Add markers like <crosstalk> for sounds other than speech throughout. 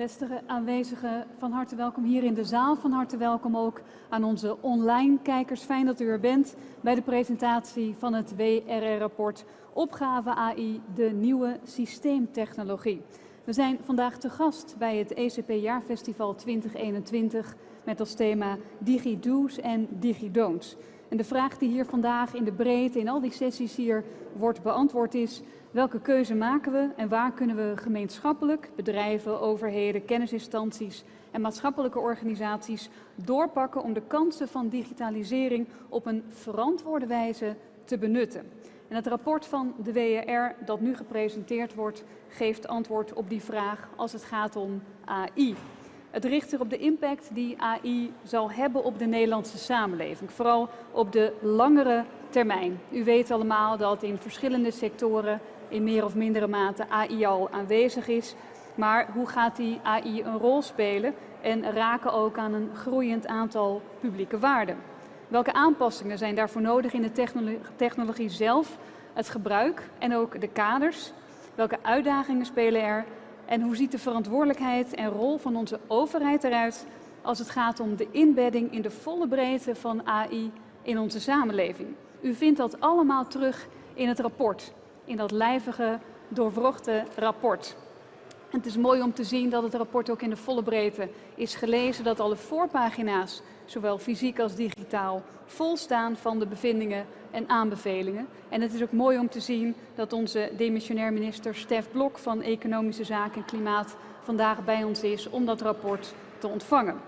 Beste aanwezigen, van harte welkom hier in de zaal. Van harte welkom ook aan onze online kijkers. Fijn dat u er bent bij de presentatie van het WRR-rapport Opgave AI, de nieuwe systeemtechnologie. We zijn vandaag te gast bij het ECP Jaarfestival 2021 met als thema DigiDo's en DigiDon'ts. En de vraag die hier vandaag in de breedte, in al die sessies hier wordt beantwoord is... Welke keuze maken we en waar kunnen we gemeenschappelijk, bedrijven, overheden, kennisinstanties en maatschappelijke organisaties doorpakken om de kansen van digitalisering op een verantwoorde wijze te benutten? En het rapport van de WRR dat nu gepresenteerd wordt, geeft antwoord op die vraag als het gaat om AI. Het richt zich op de impact die AI zal hebben op de Nederlandse samenleving, vooral op de langere termijn. U weet allemaal dat in verschillende sectoren in meer of mindere mate AI al aanwezig is. Maar hoe gaat die AI een rol spelen en raken ook aan een groeiend aantal publieke waarden? Welke aanpassingen zijn daarvoor nodig in de technologie zelf, het gebruik en ook de kaders? Welke uitdagingen spelen er? En hoe ziet de verantwoordelijkheid en rol van onze overheid eruit als het gaat om de inbedding in de volle breedte van AI in onze samenleving? U vindt dat allemaal terug in het rapport in dat lijvige, doorwrochte rapport. Het is mooi om te zien dat het rapport ook in de volle breedte is gelezen, dat alle voorpagina's, zowel fysiek als digitaal, vol staan van de bevindingen en aanbevelingen. En het is ook mooi om te zien dat onze demissionair minister Stef Blok van Economische Zaken en Klimaat vandaag bij ons is om dat rapport te ontvangen.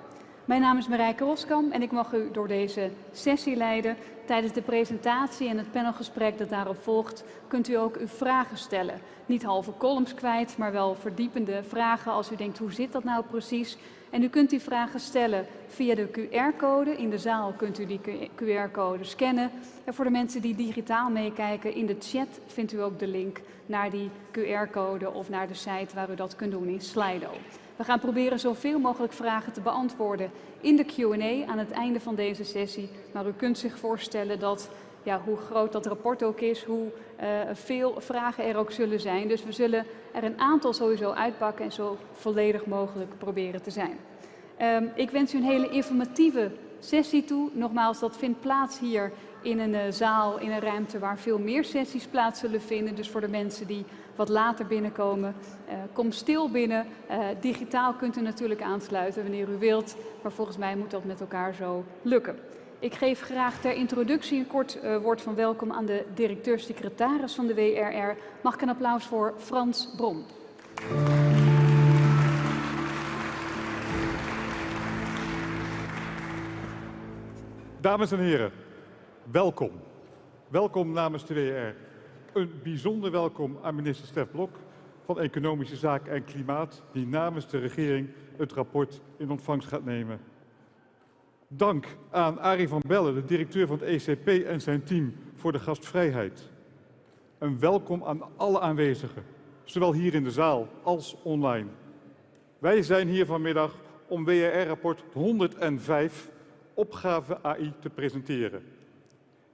Mijn naam is Marijke Roskam en ik mag u door deze sessie leiden. Tijdens de presentatie en het panelgesprek dat daarop volgt, kunt u ook uw vragen stellen. Niet halve columns kwijt, maar wel verdiepende vragen als u denkt hoe zit dat nou precies. En u kunt die vragen stellen via de QR-code. In de zaal kunt u die QR-code scannen. En voor de mensen die digitaal meekijken, in de chat vindt u ook de link naar die QR-code of naar de site waar u dat kunt doen in Slido. We gaan proberen zoveel mogelijk vragen te beantwoorden in de Q&A aan het einde van deze sessie. Maar u kunt zich voorstellen dat, ja, hoe groot dat rapport ook is, hoe uh, veel vragen er ook zullen zijn. Dus we zullen er een aantal sowieso uitpakken en zo volledig mogelijk proberen te zijn. Um, ik wens u een hele informatieve sessie toe. Nogmaals, dat vindt plaats hier in een uh, zaal, in een ruimte waar veel meer sessies plaats zullen vinden. Dus voor de mensen die wat later binnenkomen, uh, kom stil binnen. Uh, digitaal kunt u natuurlijk aansluiten wanneer u wilt, maar volgens mij moet dat met elkaar zo lukken. Ik geef graag ter introductie een kort woord van welkom aan de directeur-secretaris van de WRR. Mag ik een applaus voor Frans Brom. Dames en heren, welkom. Welkom namens de WR. Een bijzonder welkom aan minister Stef Blok van Economische Zaken en Klimaat, die namens de regering het rapport in ontvangst gaat nemen. Dank aan Arie van Bellen, de directeur van het ECP en zijn team, voor de gastvrijheid. Een welkom aan alle aanwezigen, zowel hier in de zaal als online. Wij zijn hier vanmiddag om WRR-rapport 105 opgave AI te presenteren.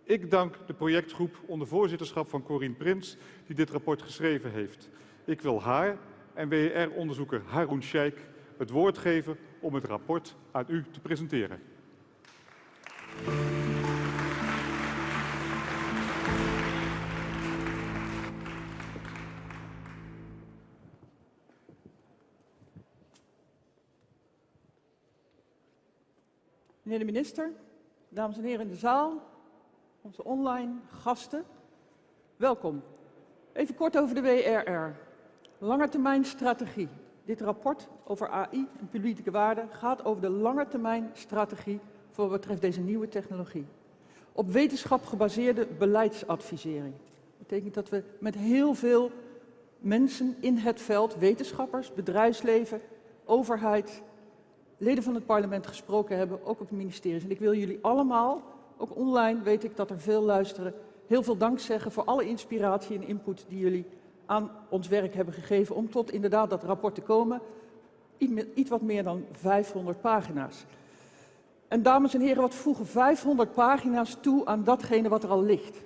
Ik dank de projectgroep onder voorzitterschap van Corine Prins die dit rapport geschreven heeft. Ik wil haar en WR-onderzoeker Haroun Sheikh het woord geven om het rapport aan u te presenteren. Meneer de minister, dames en heren in de zaal, onze online gasten, welkom. Even kort over de WRR. Langetermijn strategie. Dit rapport over AI en publieke waarde gaat over de langetermijn strategie voor wat betreft deze nieuwe technologie. Op wetenschap gebaseerde beleidsadvisering. Dat betekent dat we met heel veel mensen in het veld, wetenschappers, bedrijfsleven, overheid, leden van het parlement gesproken hebben, ook op de ministeries. En ik wil jullie allemaal, ook online weet ik dat er veel luisteren, heel veel dank zeggen voor alle inspiratie en input die jullie aan ons werk hebben gegeven om tot inderdaad dat rapport te komen. Iets wat meer dan 500 pagina's. En dames en heren, wat voegen 500 pagina's toe aan datgene wat er al ligt?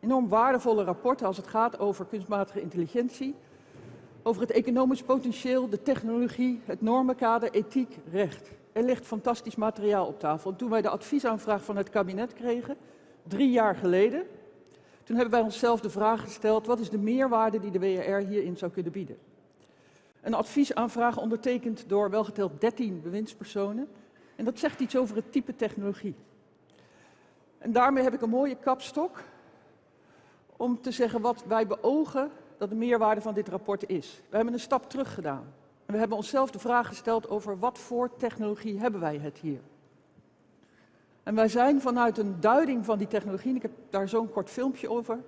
Enorm waardevolle rapporten als het gaat over kunstmatige intelligentie. over het economisch potentieel, de technologie, het normenkader, ethiek, recht. Er ligt fantastisch materiaal op tafel. En toen wij de adviesaanvraag van het kabinet kregen, drie jaar geleden, toen hebben wij onszelf de vraag gesteld, wat is de meerwaarde die de WRR hierin zou kunnen bieden? Een adviesaanvraag ondertekend door welgeteld 13 bewindspersonen. En dat zegt iets over het type technologie. En daarmee heb ik een mooie kapstok om te zeggen wat wij beogen dat de meerwaarde van dit rapport is. We hebben een stap terug gedaan. We hebben onszelf de vraag gesteld over wat voor technologie hebben wij het hier. En wij zijn vanuit een duiding van die technologie, en ik heb daar zo'n kort filmpje over,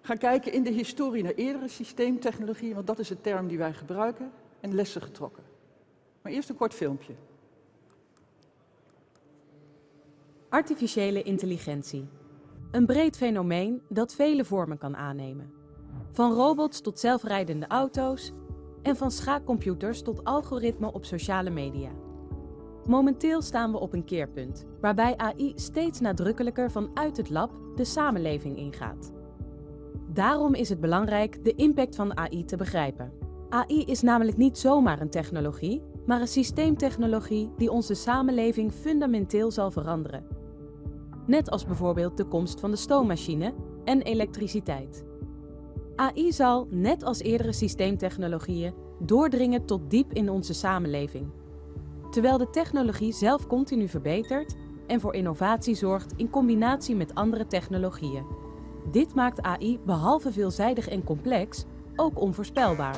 gaan kijken in de historie naar eerdere systeemtechnologieën, want dat is de term die wij gebruiken, en lessen getrokken. Maar eerst een kort filmpje. Artificiële intelligentie. Een breed fenomeen dat vele vormen kan aannemen. Van robots tot zelfrijdende auto's en van schaakcomputers tot algoritmen op sociale media. Momenteel staan we op een keerpunt, waarbij AI steeds nadrukkelijker vanuit het lab de samenleving ingaat. Daarom is het belangrijk de impact van AI te begrijpen. AI is namelijk niet zomaar een technologie, maar een systeemtechnologie die onze samenleving fundamenteel zal veranderen. Net als bijvoorbeeld de komst van de stoommachine en elektriciteit. AI zal, net als eerdere systeemtechnologieën, doordringen tot diep in onze samenleving. Terwijl de technologie zelf continu verbetert en voor innovatie zorgt in combinatie met andere technologieën. Dit maakt AI behalve veelzijdig en complex ook onvoorspelbaar.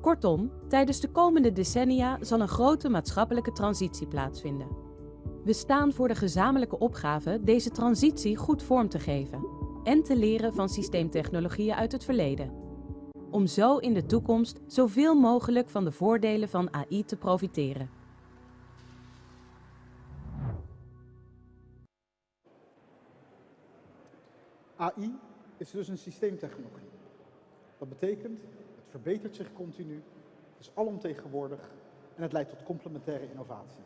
Kortom, tijdens de komende decennia zal een grote maatschappelijke transitie plaatsvinden. We staan voor de gezamenlijke opgave deze transitie goed vorm te geven en te leren van systeemtechnologieën uit het verleden. Om zo in de toekomst zoveel mogelijk van de voordelen van AI te profiteren. AI is dus een systeemtechnologie. Dat betekent, het verbetert zich continu, het is alomtegenwoordig en het leidt tot complementaire innovaties.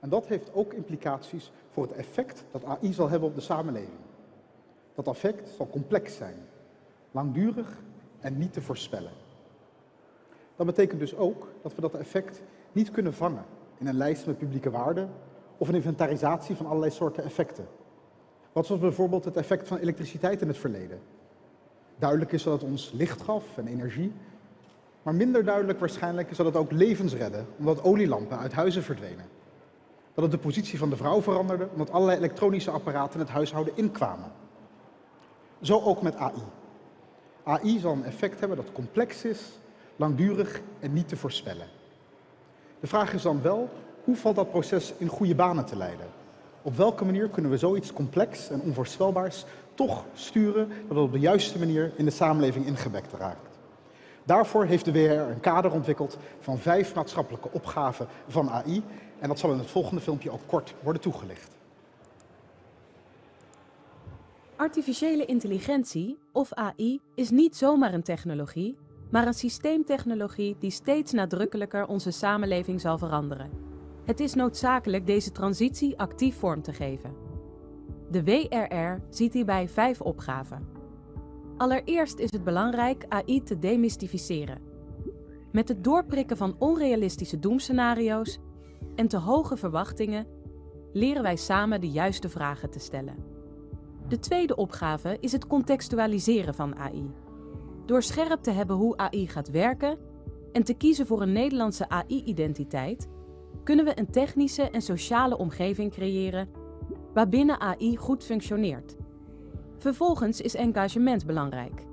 En dat heeft ook implicaties voor het effect dat AI zal hebben op de samenleving. Dat effect zal complex zijn, langdurig en niet te voorspellen. Dat betekent dus ook dat we dat effect niet kunnen vangen in een lijst met publieke waarden of een inventarisatie van allerlei soorten effecten. Wat was bijvoorbeeld het effect van elektriciteit in het verleden? Duidelijk is dat het ons licht gaf en energie, maar minder duidelijk waarschijnlijk is dat het ook levens redde, omdat olielampen uit huizen verdwenen. Dat het de positie van de vrouw veranderde, omdat allerlei elektronische apparaten in het huishouden inkwamen. Zo ook met AI. AI zal een effect hebben dat complex is, langdurig en niet te voorspellen. De vraag is dan wel, hoe valt dat proces in goede banen te leiden? Op welke manier kunnen we zoiets complex en onvoorspelbaars toch sturen dat het op de juiste manier in de samenleving ingebekt raakt? Daarvoor heeft de WR een kader ontwikkeld van vijf maatschappelijke opgaven van AI en dat zal in het volgende filmpje ook kort worden toegelicht. Artificiële intelligentie, of AI, is niet zomaar een technologie, maar een systeemtechnologie die steeds nadrukkelijker onze samenleving zal veranderen. Het is noodzakelijk deze transitie actief vorm te geven. De WRR ziet hierbij vijf opgaven. Allereerst is het belangrijk AI te demystificeren. Met het doorprikken van onrealistische doemscenario's en te hoge verwachtingen leren wij samen de juiste vragen te stellen. De tweede opgave is het contextualiseren van AI. Door scherp te hebben hoe AI gaat werken en te kiezen voor een Nederlandse AI-identiteit, kunnen we een technische en sociale omgeving creëren waarbinnen AI goed functioneert. Vervolgens is engagement belangrijk.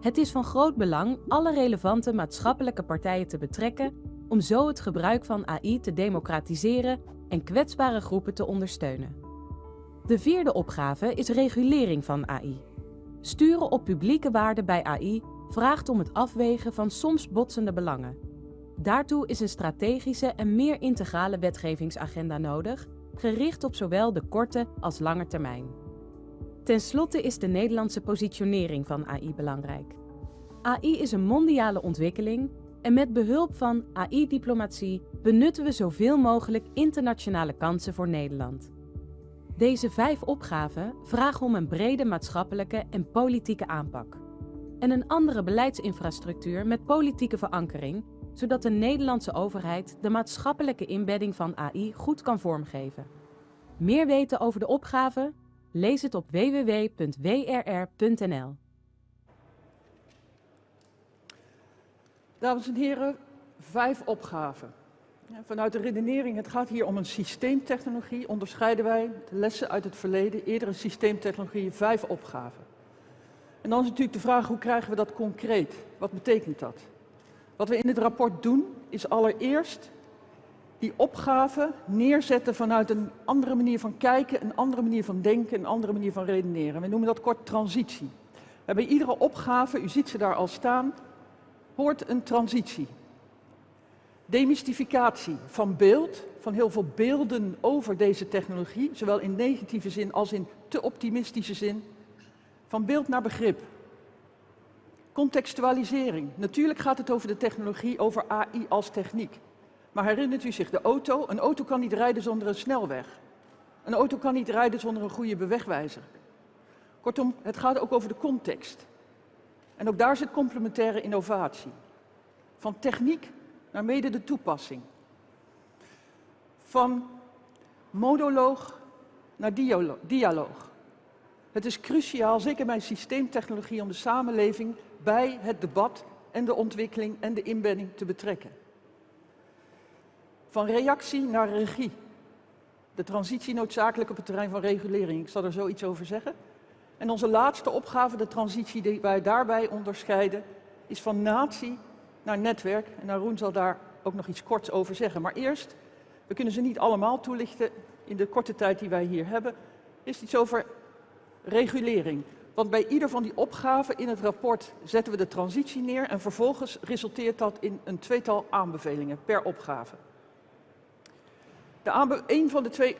Het is van groot belang alle relevante maatschappelijke partijen te betrekken om zo het gebruik van AI te democratiseren en kwetsbare groepen te ondersteunen. De vierde opgave is regulering van AI. Sturen op publieke waarden bij AI vraagt om het afwegen van soms botsende belangen. Daartoe is een strategische en meer integrale wetgevingsagenda nodig, gericht op zowel de korte als lange termijn. Ten slotte is de Nederlandse positionering van AI belangrijk. AI is een mondiale ontwikkeling en met behulp van AI-diplomatie benutten we zoveel mogelijk internationale kansen voor Nederland. Deze vijf opgaven vragen om een brede maatschappelijke en politieke aanpak. en een andere beleidsinfrastructuur met politieke verankering, zodat de Nederlandse overheid de maatschappelijke inbedding van AI goed kan vormgeven. Meer weten over de opgave? Lees het op www.wrr.nl. Dames en heren, vijf opgaven. Vanuit de redenering, het gaat hier om een systeemtechnologie, onderscheiden wij de lessen uit het verleden, eerdere systeemtechnologieën, vijf opgaven. En dan is natuurlijk de vraag, hoe krijgen we dat concreet? Wat betekent dat? Wat we in het rapport doen, is allereerst die opgave neerzetten vanuit een andere manier van kijken, een andere manier van denken, een andere manier van redeneren. We noemen dat kort transitie. bij iedere opgave, u ziet ze daar al staan, hoort een transitie. Demystificatie van beeld, van heel veel beelden over deze technologie, zowel in negatieve zin als in te optimistische zin. Van beeld naar begrip. Contextualisering. Natuurlijk gaat het over de technologie, over AI als techniek. Maar herinnert u zich de auto? Een auto kan niet rijden zonder een snelweg. Een auto kan niet rijden zonder een goede bewegwijzer. Kortom, het gaat ook over de context. En ook daar zit complementaire innovatie. Van techniek naar mede de toepassing. Van monoloog naar dialoog. Het is cruciaal, zeker bij systeemtechnologie, om de samenleving bij het debat en de ontwikkeling en de inbedding te betrekken. Van reactie naar regie. De transitie noodzakelijk op het terrein van regulering. Ik zal er zo iets over zeggen. En onze laatste opgave, de transitie die wij daarbij onderscheiden, is van natie naar netwerk. En Arun zal daar ook nog iets korts over zeggen. Maar eerst, we kunnen ze niet allemaal toelichten in de korte tijd die wij hier hebben, is iets over regulering. Want bij ieder van die opgaven in het rapport zetten we de transitie neer en vervolgens resulteert dat in een tweetal aanbevelingen per opgave. De een van de twee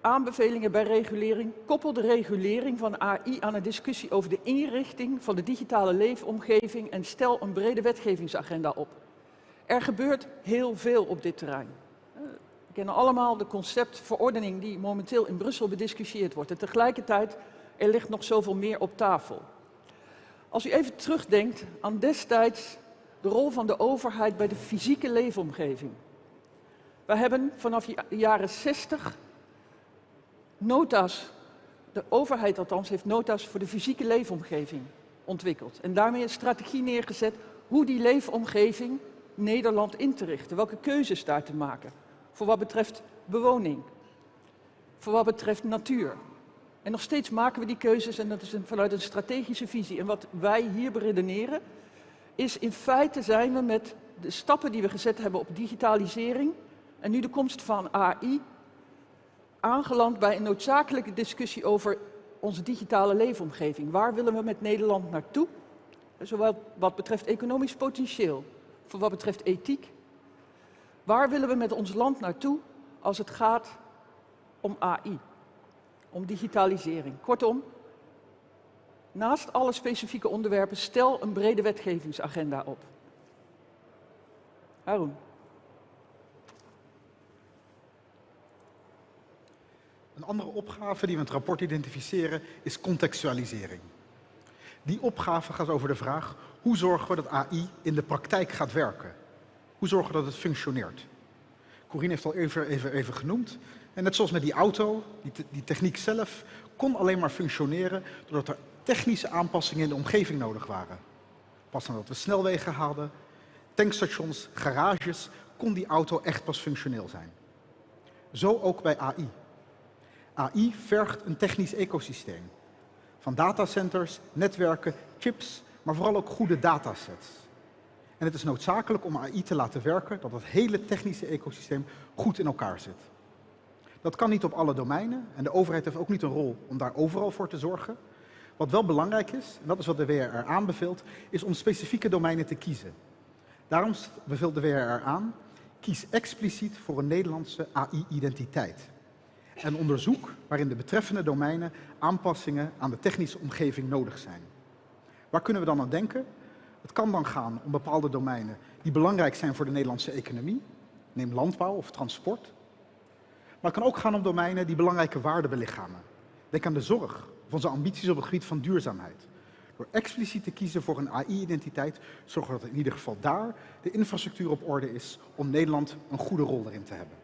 aanbevelingen bij regulering koppelt de regulering van AI aan een discussie over de inrichting van de digitale leefomgeving en stel een brede wetgevingsagenda op. Er gebeurt heel veel op dit terrein. We kennen allemaal de conceptverordening die momenteel in Brussel bediscussieerd wordt. En tegelijkertijd, er ligt nog zoveel meer op tafel. Als u even terugdenkt aan destijds de rol van de overheid bij de fysieke leefomgeving. We hebben vanaf de jaren 60 nota's, de overheid althans, heeft nota's voor de fysieke leefomgeving ontwikkeld. En daarmee een strategie neergezet hoe die leefomgeving Nederland in te richten. Welke keuzes daar te maken. Voor wat betreft bewoning. Voor wat betreft natuur. En nog steeds maken we die keuzes en dat is vanuit een strategische visie. En wat wij hier beredeneren is in feite zijn we met de stappen die we gezet hebben op digitalisering en nu de komst van AI aangeland bij een noodzakelijke discussie over onze digitale leefomgeving. Waar willen we met Nederland naartoe? Zowel wat betreft economisch potentieel, voor wat betreft ethiek. Waar willen we met ons land naartoe als het gaat om AI, om digitalisering? Kortom, naast alle specifieke onderwerpen, stel een brede wetgevingsagenda op. Haroon. Een andere opgave die we in het rapport identificeren is contextualisering. Die opgave gaat over de vraag, hoe zorgen we dat AI in de praktijk gaat werken? Hoe zorgen we dat het functioneert? Corine heeft al even, even, genoemd. En net zoals met die auto, die, die techniek zelf kon alleen maar functioneren doordat er technische aanpassingen in de omgeving nodig waren. Pas nadat we snelwegen hadden, tankstations, garages, kon die auto echt pas functioneel zijn. Zo ook bij AI. AI vergt een technisch ecosysteem. Van datacenters, netwerken, chips, maar vooral ook goede datasets. En het is noodzakelijk om AI te laten werken dat het hele technische ecosysteem goed in elkaar zit. Dat kan niet op alle domeinen en de overheid heeft ook niet een rol om daar overal voor te zorgen. Wat wel belangrijk is, en dat is wat de WRR aanbeveelt, is om specifieke domeinen te kiezen. Daarom beveelt de WRR aan, kies expliciet voor een Nederlandse AI-identiteit en onderzoek waarin de betreffende domeinen aanpassingen aan de technische omgeving nodig zijn. Waar kunnen we dan aan denken? Het kan dan gaan om bepaalde domeinen die belangrijk zijn voor de Nederlandse economie, neem landbouw of transport. Maar het kan ook gaan om domeinen die belangrijke waarden belichamen. Denk aan de zorg of onze ambities op het gebied van duurzaamheid. Door expliciet te kiezen voor een AI-identiteit zorgen we dat in ieder geval daar de infrastructuur op orde is om Nederland een goede rol erin te hebben.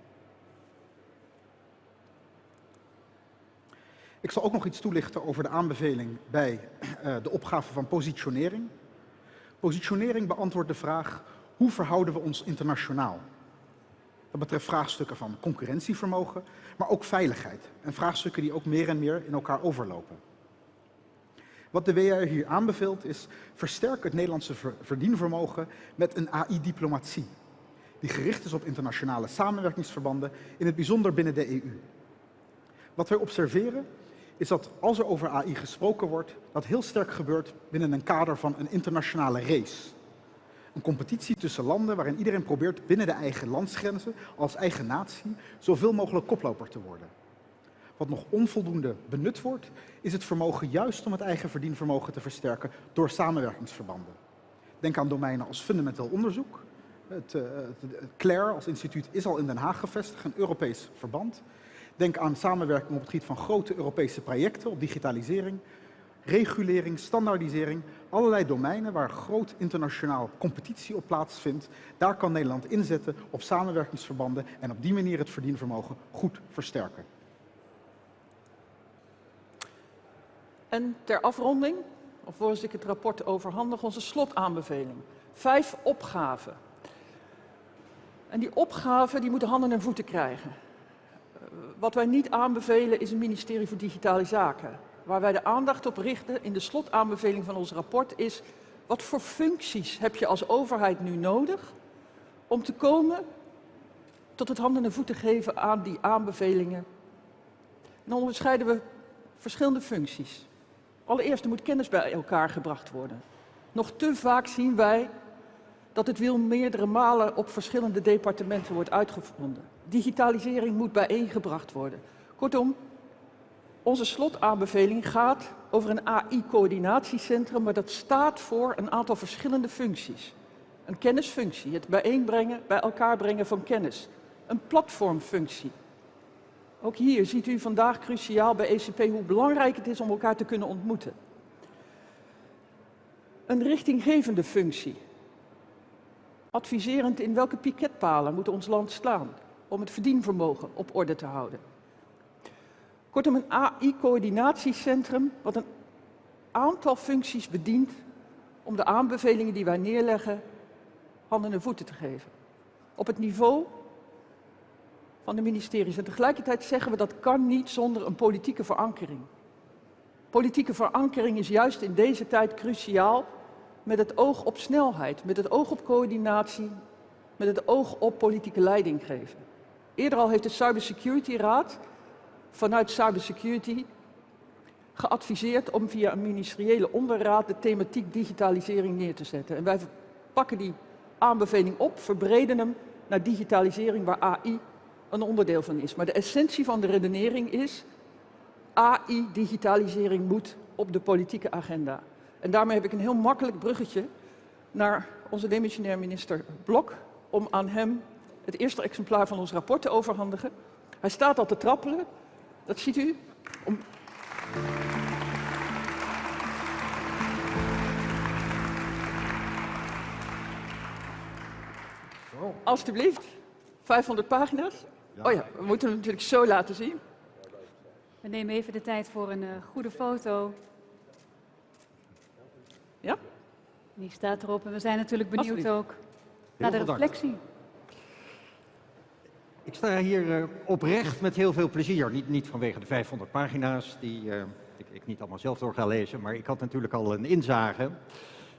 Ik zal ook nog iets toelichten over de aanbeveling bij uh, de opgave van positionering. Positionering beantwoordt de vraag hoe verhouden we ons internationaal? Dat betreft vraagstukken van concurrentievermogen, maar ook veiligheid. En vraagstukken die ook meer en meer in elkaar overlopen. Wat de WR hier aanbeveelt is, versterk het Nederlandse verdienvermogen met een AI-diplomatie. Die gericht is op internationale samenwerkingsverbanden, in het bijzonder binnen de EU. Wat wij observeren is dat als er over AI gesproken wordt, dat heel sterk gebeurt binnen een kader van een internationale race. Een competitie tussen landen waarin iedereen probeert binnen de eigen landsgrenzen, als eigen natie, zoveel mogelijk koploper te worden. Wat nog onvoldoende benut wordt, is het vermogen juist om het eigen verdienvermogen te versterken door samenwerkingsverbanden. Denk aan domeinen als fundamenteel onderzoek. Het, uh, het, als instituut is al in Den Haag gevestigd, een Europees verband. Denk aan samenwerking op het gebied van grote Europese projecten op digitalisering, regulering, standaardisering, allerlei domeinen waar groot internationaal competitie op plaatsvindt. Daar kan Nederland inzetten op samenwerkingsverbanden en op die manier het verdienvermogen goed versterken. En ter afronding, alvorens ik het rapport overhandig, onze slotaanbeveling. Vijf opgaven. En die opgaven die moeten handen en voeten krijgen. Wat wij niet aanbevelen is een ministerie voor Digitale Zaken. Waar wij de aandacht op richten in de slotaanbeveling van ons rapport is... wat voor functies heb je als overheid nu nodig om te komen tot het handen en voeten geven aan die aanbevelingen? En dan onderscheiden we verschillende functies. Allereerst, er moet kennis bij elkaar gebracht worden. Nog te vaak zien wij dat het wiel meerdere malen op verschillende departementen wordt uitgevonden. Digitalisering moet bijeengebracht worden. Kortom, onze slotaanbeveling gaat over een AI-coördinatiecentrum, maar dat staat voor een aantal verschillende functies. Een kennisfunctie, het bijeenbrengen, bij elkaar brengen van kennis. Een platformfunctie. Ook hier ziet u vandaag cruciaal bij ECP hoe belangrijk het is om elkaar te kunnen ontmoeten. Een richtinggevende functie. Adviserend in welke piketpalen moet ons land slaan om het verdienvermogen op orde te houden. Kortom, een AI-coördinatiecentrum wat een aantal functies bedient om de aanbevelingen die wij neerleggen handen en voeten te geven. Op het niveau van de ministeries. En tegelijkertijd zeggen we dat kan niet zonder een politieke verankering. Politieke verankering is juist in deze tijd cruciaal met het oog op snelheid, met het oog op coördinatie, met het oog op politieke leiding geven. Eerder al heeft de Cybersecurity Raad vanuit cybersecurity geadviseerd om via een ministeriële onderraad de thematiek digitalisering neer te zetten. En wij pakken die aanbeveling op, verbreden hem naar digitalisering waar AI een onderdeel van is. Maar de essentie van de redenering is, AI-digitalisering moet op de politieke agenda. En daarmee heb ik een heel makkelijk bruggetje naar onze demissionair minister Blok, om aan hem het eerste exemplaar van ons rapport te overhandigen. Hij staat al te trappelen, dat ziet u. Om... Alsjeblieft, 500 pagina's. Oh ja, we moeten hem natuurlijk zo laten zien. We nemen even de tijd voor een uh, goede foto. Ja? Die staat erop en we zijn natuurlijk benieuwd ook naar de reflectie. Ik sta hier uh, oprecht met heel veel plezier. Niet, niet vanwege de 500 pagina's die uh, ik, ik, niet allemaal zelf door ga lezen, maar ik had natuurlijk al een inzage.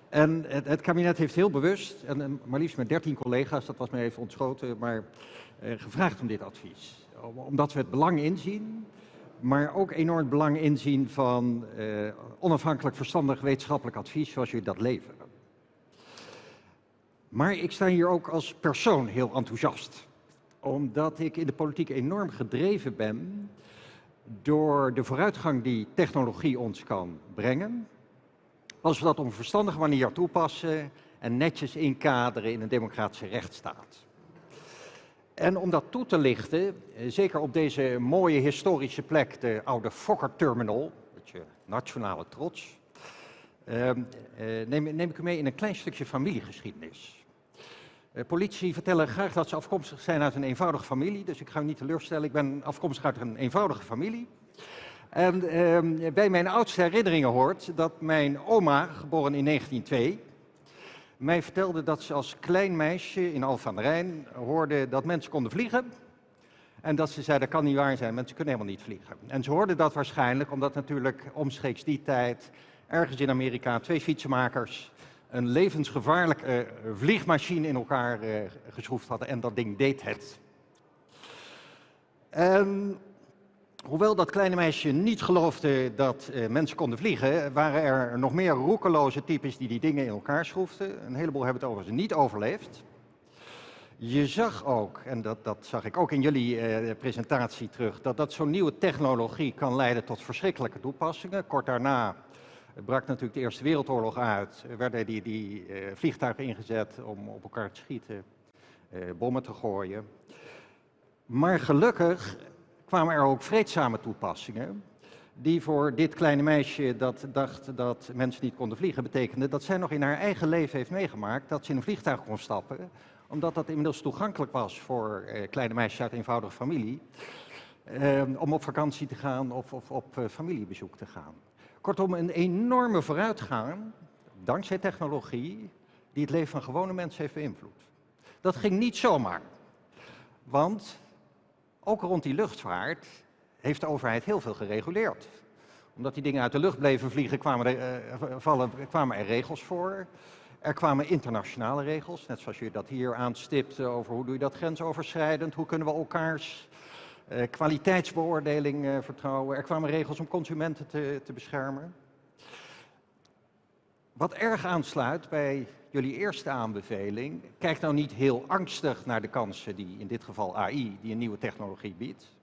En het, het kabinet heeft heel bewust, en, maar liefst met 13 collega's, dat was mij even ontschoten, maar uh, gevraagd om dit advies. Omdat we het belang inzien, maar ook enorm belang inzien van onafhankelijk verstandig wetenschappelijk advies zoals jullie dat leveren. Maar ik sta hier ook als persoon heel enthousiast omdat ik in de politiek enorm gedreven ben door de vooruitgang die technologie ons kan brengen. Als we dat op een verstandige manier toepassen en netjes inkaderen in een democratische rechtsstaat. En om dat toe te lichten, eh, zeker op deze mooie historische plek, de oude Fokker Terminal, je nationale trots, Ehm, eh, neem ik u mee in een klein stukje familiegeschiedenis. Uh, politie vertellen graag dat ze afkomstig zijn uit een eenvoudige familie, dus ik ga u niet teleurstellen. Ik ben afkomstig uit een eenvoudige familie. En ehm, bij mijn oudste herinneringen hoort dat mijn oma, geboren in 1902, mij vertelde dat ze als klein meisje in Alphen aan de Rijn hoorde dat mensen konden vliegen. En dat ze zei, dat kan niet waar zijn, mensen kunnen helemaal niet vliegen. En ze hoorde dat waarschijnlijk omdat natuurlijk omstreeks die tijd ergens in Amerika twee fietsenmakers een levensgevaarlijke uh, vliegmachine in elkaar uh, geschroefd hadden en dat ding deed het. En hoewel dat kleine meisje niet geloofde dat uh, mensen konden vliegen, waren er nog meer roekeloze types die die dingen in elkaar schroefden. Een heleboel hebben het overigens niet overleefd. Je zag ook, en dat, dat zag ik ook in jullie presentatie terug, dat, dat zo'n nieuwe technologie kan leiden tot verschrikkelijke toepassingen. Kort daarna brak natuurlijk de Eerste Wereldoorlog uit, werden die, die uh, vliegtuigen ingezet om op elkaar te schieten, uh, bommen te gooien. Maar gelukkig kwamen er ook vreedzame toepassingen, die voor dit kleine meisje dat dacht dat mensen niet konden vliegen, betekende dat zij nog in haar eigen leven heeft meegemaakt dat ze in een vliegtuig kon stappen, omdat dat inmiddels toegankelijk was voor uh, kleine meisjes uit eenvoudige familie, om op vakantie te gaan of, of op familiebezoek te gaan. Kortom, een enorme vooruitgang, dankzij technologie, die het leven van gewone mensen heeft beïnvloed. Dat ging niet zomaar. Want ook rond die luchtvaart heeft de overheid heel veel gereguleerd. Omdat die dingen uit de lucht bleven vliegen, kwamen er, uh, vallen, kwamen er regels voor. Er kwamen internationale regels, net zoals je dat hier aanstipt over hoe doe je dat grensoverschrijdend, hoe kunnen we elkaars kwaliteitsbeoordeling uh, vertrouwen. Er kwamen regels om consumenten te, te beschermen. Wat erg aansluit bij jullie eerste aanbeveling, kijk nou niet heel angstig naar de kansen die in dit geval AI, die een nieuwe technologie biedt.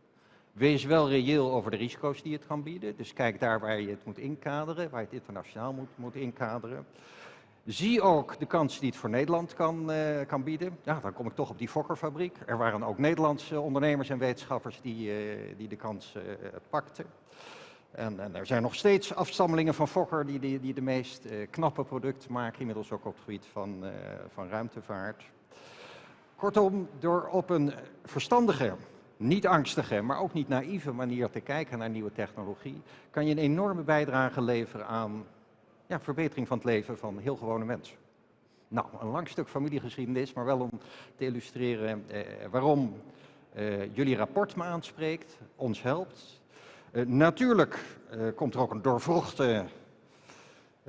Wees wel reëel over de risico's die het kan bieden. Dus kijk daar waar je het moet inkaderen, waar je het internationaal moet, moet inkaderen. Zie ook de kansen die het voor Nederland kan, uh, kan bieden. Ja, dan kom ik toch op die Fokkerfabriek. Er waren ook Nederlandse ondernemers en wetenschappers die, uh, die de kans uh, pakten. En, en, er zijn nog steeds afstammelingen van Fokker die, die, die de meest knappe producten maken, inmiddels ook op het gebied van, van ruimtevaart. Kortom, door op een verstandige, niet angstige, maar ook niet naïeve manier te kijken naar nieuwe technologie, kan je een enorme bijdrage leveren aan ja, verbetering van het leven van heel gewone mensen. Nou, een lang stuk familiegeschiedenis, maar wel om te illustreren eh, waarom eh, jullie rapport me aanspreekt, ons helpt. Uh, natuurlijk uh, komt er ook een doorvrochte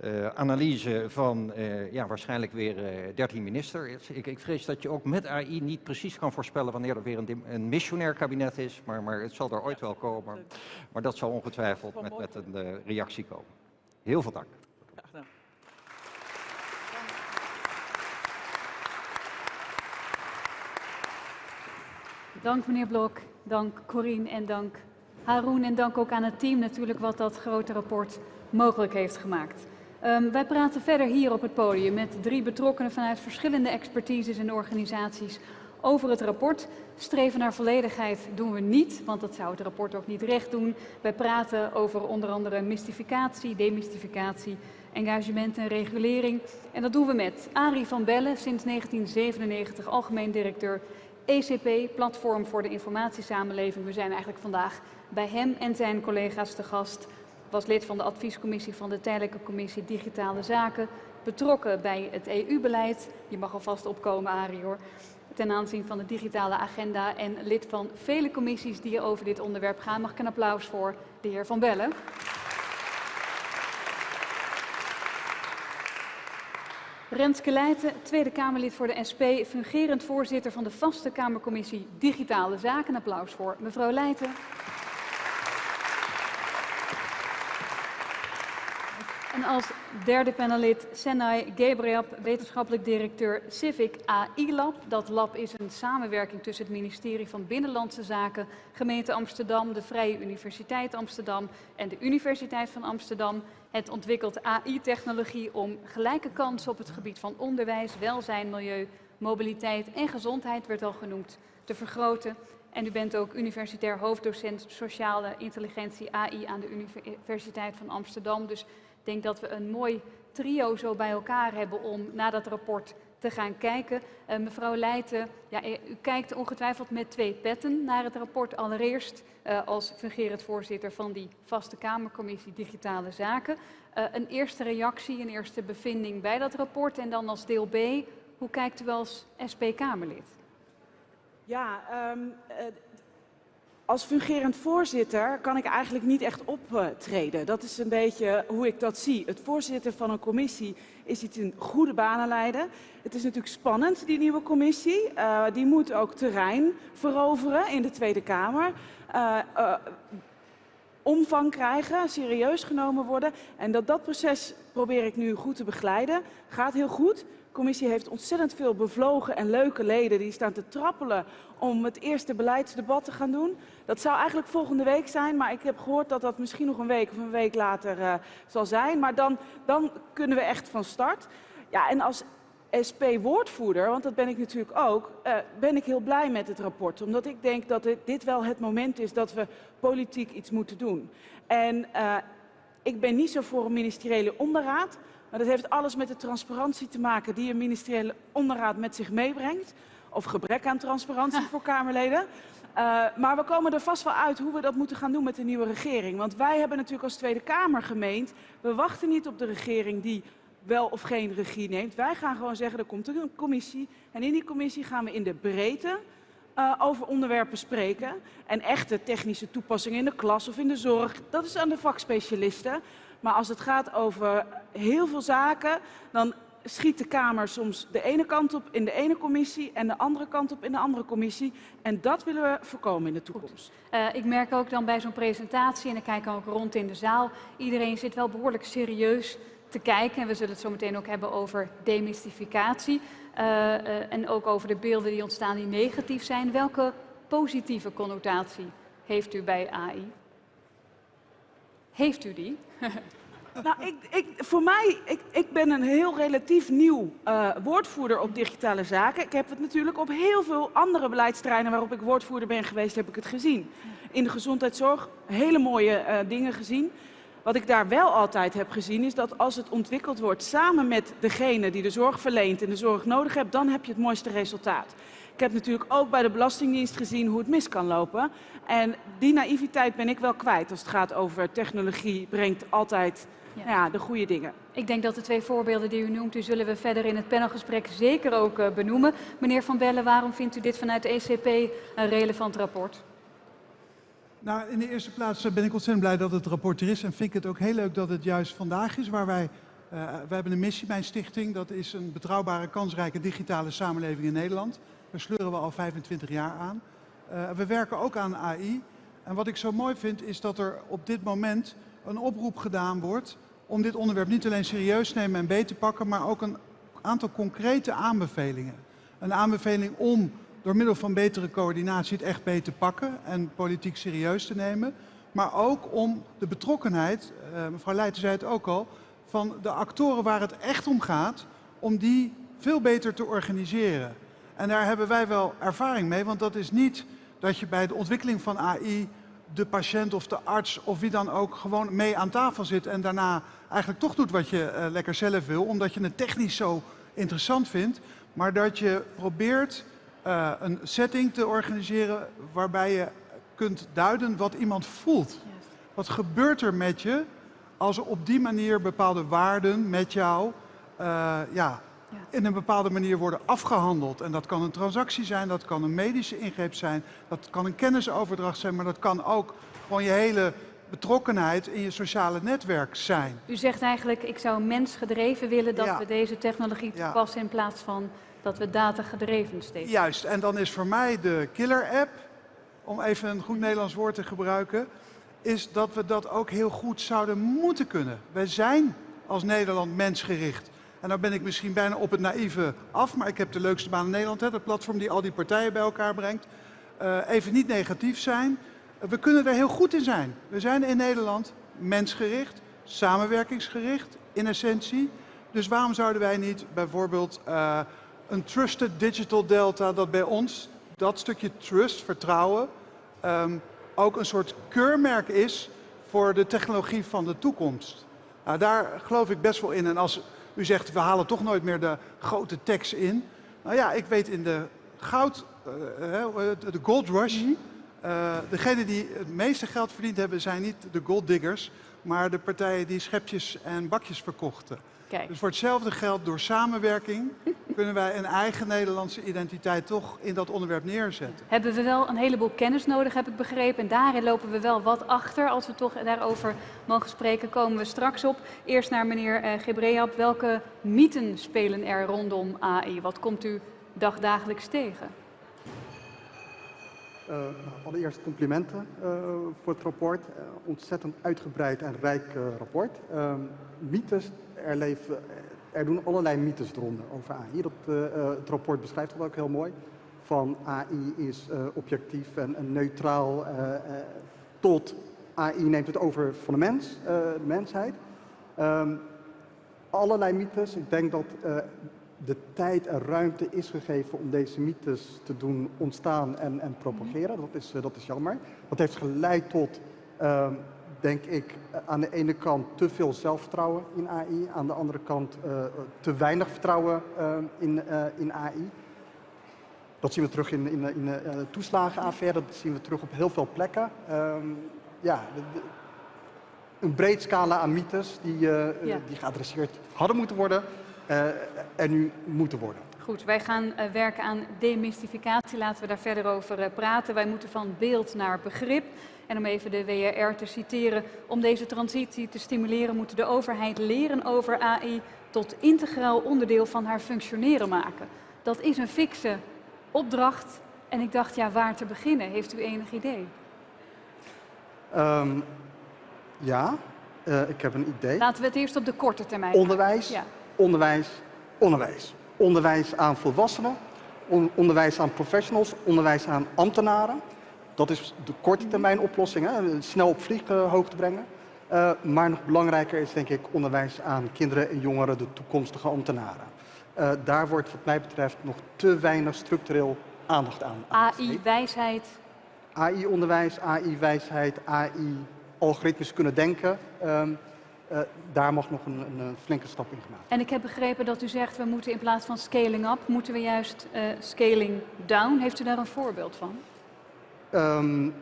uh, analyse van ja, waarschijnlijk weer 13 ministers. Ik, ik, vrees dat je ook met AI niet precies kan voorspellen wanneer er weer een, een missionair kabinet is, maar, maar, het zal er ooit wel komen. Maar dat zal ongetwijfeld met, met een reactie komen. Heel veel dank. Dank meneer Blok, dank Corine en dank Haroon en dank ook aan het team natuurlijk wat dat grote rapport mogelijk heeft gemaakt. Um, wij praten verder hier op het podium met drie betrokkenen vanuit verschillende expertises en organisaties over het rapport. Streven naar volledigheid doen we niet, want dat zou het rapport ook niet recht doen. Wij praten over onder andere mystificatie, demystificatie, engagement en regulering. En dat doen we met Arie van Bellen, sinds 1997 algemeen directeur ECP, Platform voor de Informatiesamenleving. We zijn eigenlijk vandaag bij hem en zijn collega's te gast. Was lid van de adviescommissie van de Tijdelijke Commissie Digitale Zaken. Betrokken bij het EU-beleid. Je mag alvast opkomen, Arie hoor. Ten aanzien van de digitale agenda en lid van vele commissies die over dit onderwerp gaan. Mag ik een applaus voor de heer Van Bellen. Renske Leijten, Tweede Kamerlid voor de SP, fungerend voorzitter van de vaste Kamercommissie Digitale Zaken. applaus voor mevrouw Leijten. En als derde panelid Senai Gabriab, wetenschappelijk directeur Civic AI Lab. Dat lab is een samenwerking tussen het ministerie van Binnenlandse Zaken, gemeente Amsterdam, de Vrije Universiteit Amsterdam en de Universiteit van Amsterdam. Het ontwikkelt AI-technologie om gelijke kansen op het gebied van onderwijs, welzijn, milieu, mobiliteit en gezondheid, werd al genoemd, te vergroten. En u bent ook universitair hoofddocent sociale intelligentie AI aan de Universiteit van Amsterdam. Dus denk dat we een mooi trio zo bij elkaar hebben om naar dat rapport te gaan kijken. Uh, mevrouw Leijten, ja, u kijkt ongetwijfeld met twee petten naar het rapport. Allereerst uh, als fungerend voorzitter van die vaste Kamercommissie Digitale Zaken. Een eerste reactie, een eerste bevinding bij dat rapport. En dan als deel B, hoe kijkt u als SP-Kamerlid? Ja, um, als fungerend voorzitter kan ik eigenlijk niet echt optreden. Dat is een beetje hoe ik dat zie. Het voorzitter van een commissie is iets in goede banen leiden. Het is natuurlijk spannend, die nieuwe commissie. Uh, die moet ook terrein veroveren in de Tweede Kamer. Uh, uh, omvang krijgen, serieus genomen worden. En dat dat proces probeer ik nu goed te begeleiden. Gaat heel goed commissie heeft ontzettend veel bevlogen en leuke leden die staan te trappelen om het eerste beleidsdebat te gaan doen. Dat zou eigenlijk volgende week zijn, maar ik heb gehoord dat dat misschien nog een week of een week later uh, zal zijn. Maar dan, dan kunnen we echt van start. Ja, en als SP-woordvoerder, want dat ben ik natuurlijk ook, uh, ben ik heel blij met het rapport. Omdat ik denk dat dit, wel het moment is dat we politiek iets moeten doen. En uh, ik ben niet zo voor een ministeriële onderraad. Maar dat heeft alles met de transparantie te maken die een ministeriële onderraad met zich meebrengt. Of gebrek aan transparantie <laughs> voor Kamerleden. Uh, maar we komen er vast wel uit hoe we dat moeten gaan doen met de nieuwe regering. Want wij hebben natuurlijk als Tweede Kamer gemeend, we wachten niet op de regering die wel of geen regie neemt. Wij gaan gewoon zeggen, er komt een commissie. En in die commissie gaan we in de breedte uh, over onderwerpen spreken. En echte technische toepassingen in de klas of in de zorg, dat is aan de vakspecialisten. Maar als het gaat over heel veel zaken, dan schiet de Kamer soms de ene kant op in de ene commissie en de andere kant op in de andere commissie. En dat willen we voorkomen in de toekomst. Uh, ik merk ook dan bij zo'n presentatie, en ik kijk ook rond in de zaal, iedereen zit wel behoorlijk serieus te kijken. En we zullen het zo meteen ook hebben over demystificatie. Uh, uh, en ook over de beelden die ontstaan die negatief zijn. Welke positieve connotatie heeft u bij AI? Heeft u die? <laughs> Nou, ik, ik, voor mij, ik, ik ben een heel relatief nieuw uh, woordvoerder op digitale zaken. Ik heb het natuurlijk op heel veel andere beleidsterreinen waarop ik woordvoerder ben geweest, heb ik het gezien. In de gezondheidszorg hele mooie uh, dingen gezien. Wat ik daar wel altijd heb gezien is dat als het ontwikkeld wordt samen met degene die de zorg verleent en de zorg nodig hebt, dan heb je het mooiste resultaat. Ik heb natuurlijk ook bij de Belastingdienst gezien hoe het mis kan lopen. En die naïviteit ben ik wel kwijt als het gaat over technologie brengt altijd ja. Nou ja, de goede dingen. Ik denk dat de twee voorbeelden die u noemt, die zullen we verder in het panelgesprek zeker ook uh, benoemen. Meneer Van Bellen, waarom vindt u dit vanuit de ECP een relevant rapport? Nou, in de eerste plaats ben ik ontzettend blij dat het rapport er is. En vind ik het ook heel leuk dat het juist vandaag is waar wij... Uh, wij hebben een missie bij een stichting. Dat is een betrouwbare, kansrijke digitale samenleving in Nederland. Daar sleuren we al 25 jaar aan. Uh, we werken ook aan AI. En wat ik zo mooi vind is dat er op dit moment een oproep gedaan wordt om dit onderwerp niet alleen serieus te nemen en beter te pakken, maar ook een aantal concrete aanbevelingen. Een aanbeveling om door middel van betere coördinatie het echt beter te pakken en politiek serieus te nemen. Maar ook om de betrokkenheid, uh, mevrouw Leijten zei het ook al, van de actoren waar het echt om gaat, om die veel beter te organiseren. En daar hebben wij wel ervaring mee, want dat is niet dat je bij de ontwikkeling van AI de patiënt of de arts of wie dan ook gewoon mee aan tafel zit en daarna eigenlijk toch doet wat je uh, lekker zelf wil, omdat je het technisch zo interessant vindt, maar dat je probeert uh, een setting te organiseren waarbij je kunt duiden wat iemand voelt. Wat gebeurt er met je als op die manier bepaalde waarden met jou uh, ja, in een bepaalde manier worden afgehandeld. En dat kan een transactie zijn, dat kan een medische ingreep zijn, dat kan een kennisoverdracht zijn, maar dat kan ook gewoon je hele betrokkenheid in je sociale netwerk zijn. U zegt eigenlijk, ik zou mensgedreven willen dat ja. we deze technologie toepassen ja. in plaats van dat we datagedreven steeds. Juist, en dan is voor mij de killer app, om even een goed Nederlands woord te gebruiken, is dat we dat ook heel goed zouden moeten kunnen. Wij zijn als Nederland mensgericht. En dan ben ik misschien bijna op het naïeve af, maar ik heb de leukste baan in Nederland, hè, platform die al die partijen bij elkaar brengt. Uh, even niet negatief zijn. Uh, we kunnen er heel goed in zijn. We zijn in Nederland mensgericht, samenwerkingsgericht in essentie. Dus waarom zouden wij niet bijvoorbeeld uh, een trusted digital delta dat bij ons, dat stukje trust, vertrouwen, um, ook een soort keurmerk is voor de technologie van de toekomst. Nou, daar geloof ik best wel in. En als u zegt, we halen toch nooit meer de grote tax in. Nou ja, ik weet in de goud, uh, de gold rush, mm degenen die het meeste geld verdiend hebben, zijn niet de gold diggers, maar de partijen die schepjes en bakjes verkochten. Kijk. Dus voor hetzelfde geld, door samenwerking, <laughs> kunnen wij een eigen Nederlandse identiteit toch in dat onderwerp neerzetten. Hebben we wel een heleboel kennis nodig, heb ik begrepen. En daarin lopen we wel wat achter. Als we toch daarover mogen spreken, komen we straks op. Eerst naar meneer uh, Gebreab. Welke mythen spelen er rondom AI? Wat komt u dagdagelijks tegen? Uh, allereerst complimenten uh, voor het rapport. Uh, ontzettend uitgebreid en rijk rapport. Ehm, mythes, er, leven, er doen allerlei mythes eronder over AI. Dat, het rapport beschrijft dat ook heel mooi. Van AI is objectief en, en neutraal tot AI neemt het over van de mens, de mensheid. Um, allerlei mythes. Ik denk dat de tijd en ruimte is gegeven om deze mythes te doen ontstaan en, en propageren. Dat is, eh, dat is jammer. Dat heeft geleid tot, uh, denk ik, aan de ene kant te veel zelfvertrouwen in AI. Aan de andere kant uh, te weinig vertrouwen uh, in, in AI. Dat zien we terug in, in, in de toeslagenaffaire, dat zien we terug op heel veel plekken. Ehm, ja, de, een breed scala aan mythes die, ja. die geadresseerd hadden moeten worden er nu moeten worden. Goed, wij gaan uh, werken aan demystificatie. Laten we daar verder over uh, praten. Wij moeten van beeld naar begrip. En om even de WRR te citeren, om deze transitie te stimuleren moeten de overheid leren over AI tot integraal onderdeel van haar functioneren maken. Dat is een fikse opdracht en ik dacht, ja, waar te beginnen? Heeft u enig idee? Um, ja, uh, ik heb een idee. Laten we het eerst op de korte termijn Onderwijs, ja onderwijs, onderwijs. Onderwijs aan volwassenen, onderwijs aan professionals, onderwijs aan ambtenaren. Dat is de korte termijn oplossing, hè? snel op vlieghoogte brengen. Uh, maar nog belangrijker is denk ik onderwijs aan kinderen en jongeren, de toekomstige ambtenaren. Uh, daar wordt wat mij betreft nog te weinig structureel aandacht aan. AI-wijsheid. AI-onderwijs, AI-wijsheid, AI, algoritmes kunnen denken. Uh, uh, daar mag nog een, een, flinke stap in gemaakt En ik heb begrepen dat u zegt, we moeten in plaats van scaling up, moeten we juist uh, scaling down. Heeft u daar een voorbeeld van? Um,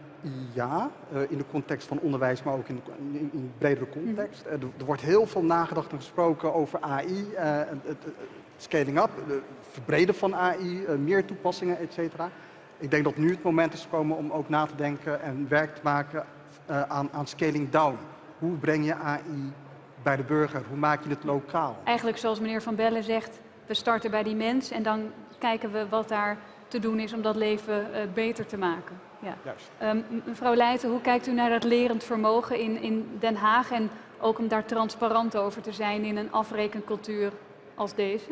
ja, uh, in de context van onderwijs, maar ook in, in, in bredere context. Mm. er wordt heel veel nagedacht en gesproken over AI, het, scaling up, verbreden van AI, meer toepassingen, et cetera. Ik denk dat nu het moment is gekomen om ook na te denken en werk te maken aan, aan scaling down. Hoe breng je AI bij de burger? Hoe maak je het lokaal? Eigenlijk zoals meneer Van Bellen zegt, we starten bij die mens en dan kijken we wat daar te doen is om dat leven uh, beter te maken. Ja. Juist. Um, mevrouw Leijten, hoe kijkt u naar dat lerend vermogen in, in Den Haag en ook om daar transparant over te zijn in een afrekencultuur als deze?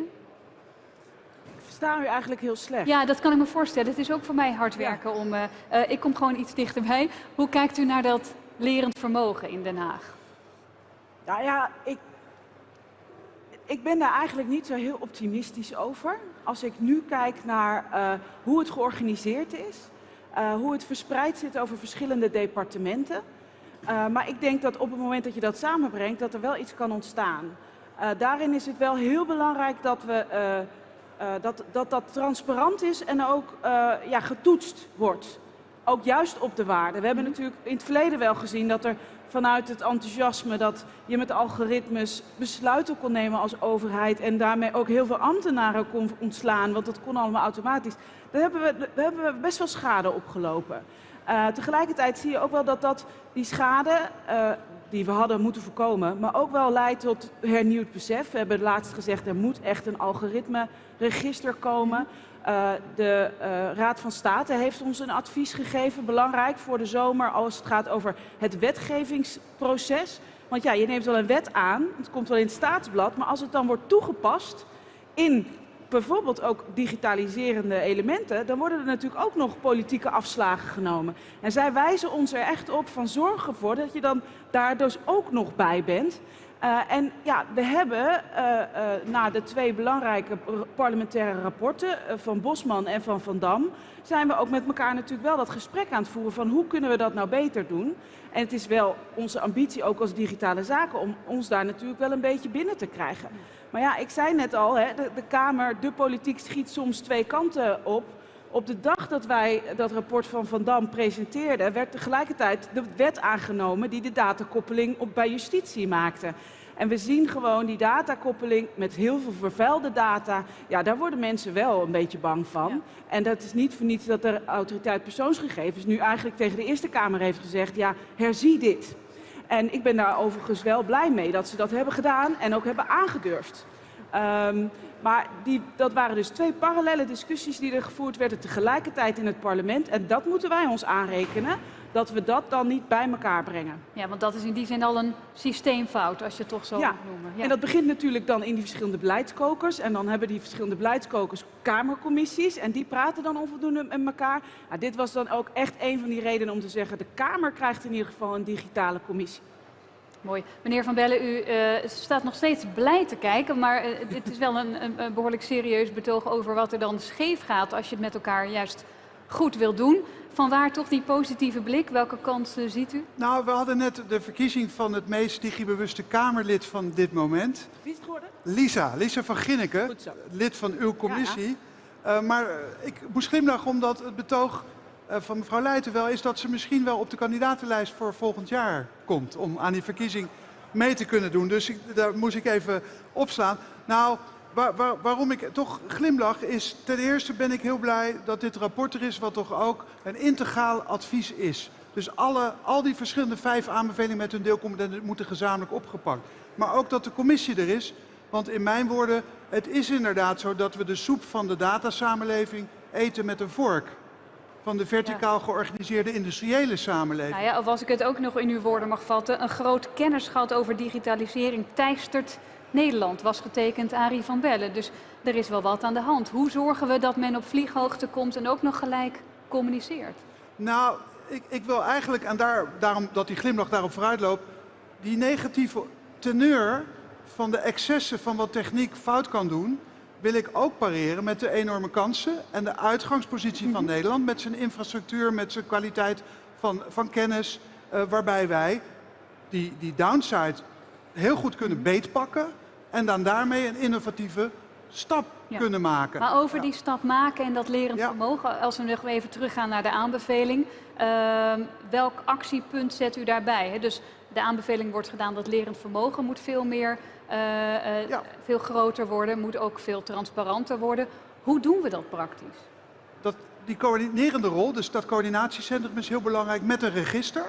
Ik versta u eigenlijk heel slecht. Ja, dat kan ik me voorstellen. Het is ook voor mij hard werken om... Uh, uh, ik kom gewoon iets dichterbij. Hoe kijkt u naar dat lerend vermogen in Den Haag? Nou ja, ik, ik ben daar eigenlijk niet zo heel optimistisch over. Als ik nu kijk naar uh, hoe het georganiseerd is, uh, hoe het verspreid zit over verschillende departementen. Uh, maar ik denk dat op het moment dat je dat samenbrengt, dat er wel iets kan ontstaan. daarin is het wel heel belangrijk dat we, dat, dat dat transparant is en ook ja, getoetst wordt ook juist op de waarde. We hebben natuurlijk in het verleden wel gezien dat er vanuit het enthousiasme dat je met algoritmes besluiten kon nemen als overheid en daarmee ook heel veel ambtenaren kon ontslaan, want dat kon allemaal automatisch. Daar hebben we, daar hebben we best wel schade opgelopen. Uh, tegelijkertijd zie je ook wel dat, dat die schade uh, die we hadden moeten voorkomen, maar ook wel leidt tot hernieuwd besef. We hebben laatst gezegd er moet echt een algoritme register komen. Uh, de uh, Raad van State heeft ons een advies gegeven, belangrijk voor de zomer als het gaat over het wetgevingsproces. Want ja, je neemt wel een wet aan, het komt wel in het staatsblad, maar als het dan wordt toegepast in bijvoorbeeld ook digitaliserende elementen, dan worden er natuurlijk ook nog politieke afslagen genomen. En zij wijzen ons er echt op van zorg ervoor dat je dan daar dus ook nog bij bent. Uh, en ja, we hebben uh, uh, na de twee belangrijke parlementaire rapporten van Bosman en van Van Dam, zijn we ook met elkaar natuurlijk wel dat gesprek aan het voeren van hoe kunnen we dat nou beter doen. En het is wel onze ambitie ook als digitale zaken om ons daar natuurlijk wel een beetje binnen te krijgen. Maar ja, ik zei net al, hè, de, de Kamer, de politiek schiet soms twee kanten op. Op de dag dat wij dat rapport van Van Dam presenteerden, werd tegelijkertijd de wet aangenomen die de datakoppeling op bij justitie maakte. En we zien gewoon die datakoppeling met heel veel vervuilde data. Ja, daar worden mensen wel een beetje bang van. En dat is niet voor niets dat de autoriteit persoonsgegevens nu eigenlijk tegen de Eerste Kamer heeft gezegd, ja, herzie dit. En ik ben daar overigens wel blij mee dat ze dat hebben gedaan en ook hebben aangedurfd. Um, maar die, dat waren dus twee parallele discussies die er gevoerd werden tegelijkertijd in het parlement. En dat moeten wij ons aanrekenen, dat we dat dan niet bij elkaar brengen. Ja, want dat is in die zin al een systeemfout, als je het toch zo ja. moet noemen. Ja. En dat begint natuurlijk dan in die verschillende beleidskokers. En dan hebben die verschillende beleidskokers kamercommissies. En die praten dan onvoldoende met elkaar. Nou, dit was dan ook echt een van die redenen om te zeggen... de Kamer krijgt in ieder geval een digitale commissie. Mooi. Meneer Van Bellen, u uh, staat nog steeds blij te kijken, maar uh, dit is wel een, een, een, behoorlijk serieus betoog over wat er dan scheef gaat als je het met elkaar juist goed wil doen. Vanwaar toch die positieve blik? Welke kansen ziet u? Nou, we hadden net de verkiezing van het meest digibewuste Kamerlid van dit moment. Wie is het geworden? Lisa, Lisa van Ginneken, lid van uw commissie. Ja, ja. Uh, maar ik moest glimlachen omdat het betoog van mevrouw Leijten wel is dat ze misschien wel op de kandidatenlijst voor volgend jaar komt. Om aan die verkiezing mee te kunnen doen. Dus ik, daar moest ik even opslaan. Nou, waar, waar, waarom ik toch glimlach is, ten eerste ben ik heel blij dat dit rapport er is wat toch ook een integraal advies is. Dus alle, al die verschillende vijf aanbevelingen met hun deelcompetentie moeten gezamenlijk opgepakt. Maar ook dat de commissie er is, want in mijn woorden, het is inderdaad zo dat we de soep van de datasamenleving eten met een vork van de verticaal georganiseerde industriële samenleving. Nou ja, of als ik het ook nog in uw woorden mag vatten, een groot kennisgat over digitalisering teistert Nederland, was getekend Arie van Bellen. Dus er is wel wat aan de hand. Hoe zorgen we dat men op vlieghoogte komt en ook nog gelijk communiceert? Nou, ik, ik wil eigenlijk, en daar, daarom dat die glimlach daarop vooruit loopt, die negatieve teneur van de excessen van wat techniek fout kan doen, wil ik ook pareren met de enorme kansen en de uitgangspositie van mhm. Nederland met zijn infrastructuur, met zijn kwaliteit van, van kennis, uh, waarbij wij die, die downside heel goed kunnen mhm. beetpakken en dan daarmee een innovatieve stap ja. kunnen maken. Maar over ja. die stap maken en dat lerend ja. vermogen, als we nog even teruggaan naar de aanbeveling, uh, welk actiepunt zet u daarbij? Dus de aanbeveling wordt gedaan dat lerend vermogen moet veel meer uh, ja. veel groter worden, moet ook veel transparanter worden. Hoe doen we dat praktisch? Dat, die coördinerende rol, dus dat coördinatiecentrum is heel belangrijk met een register.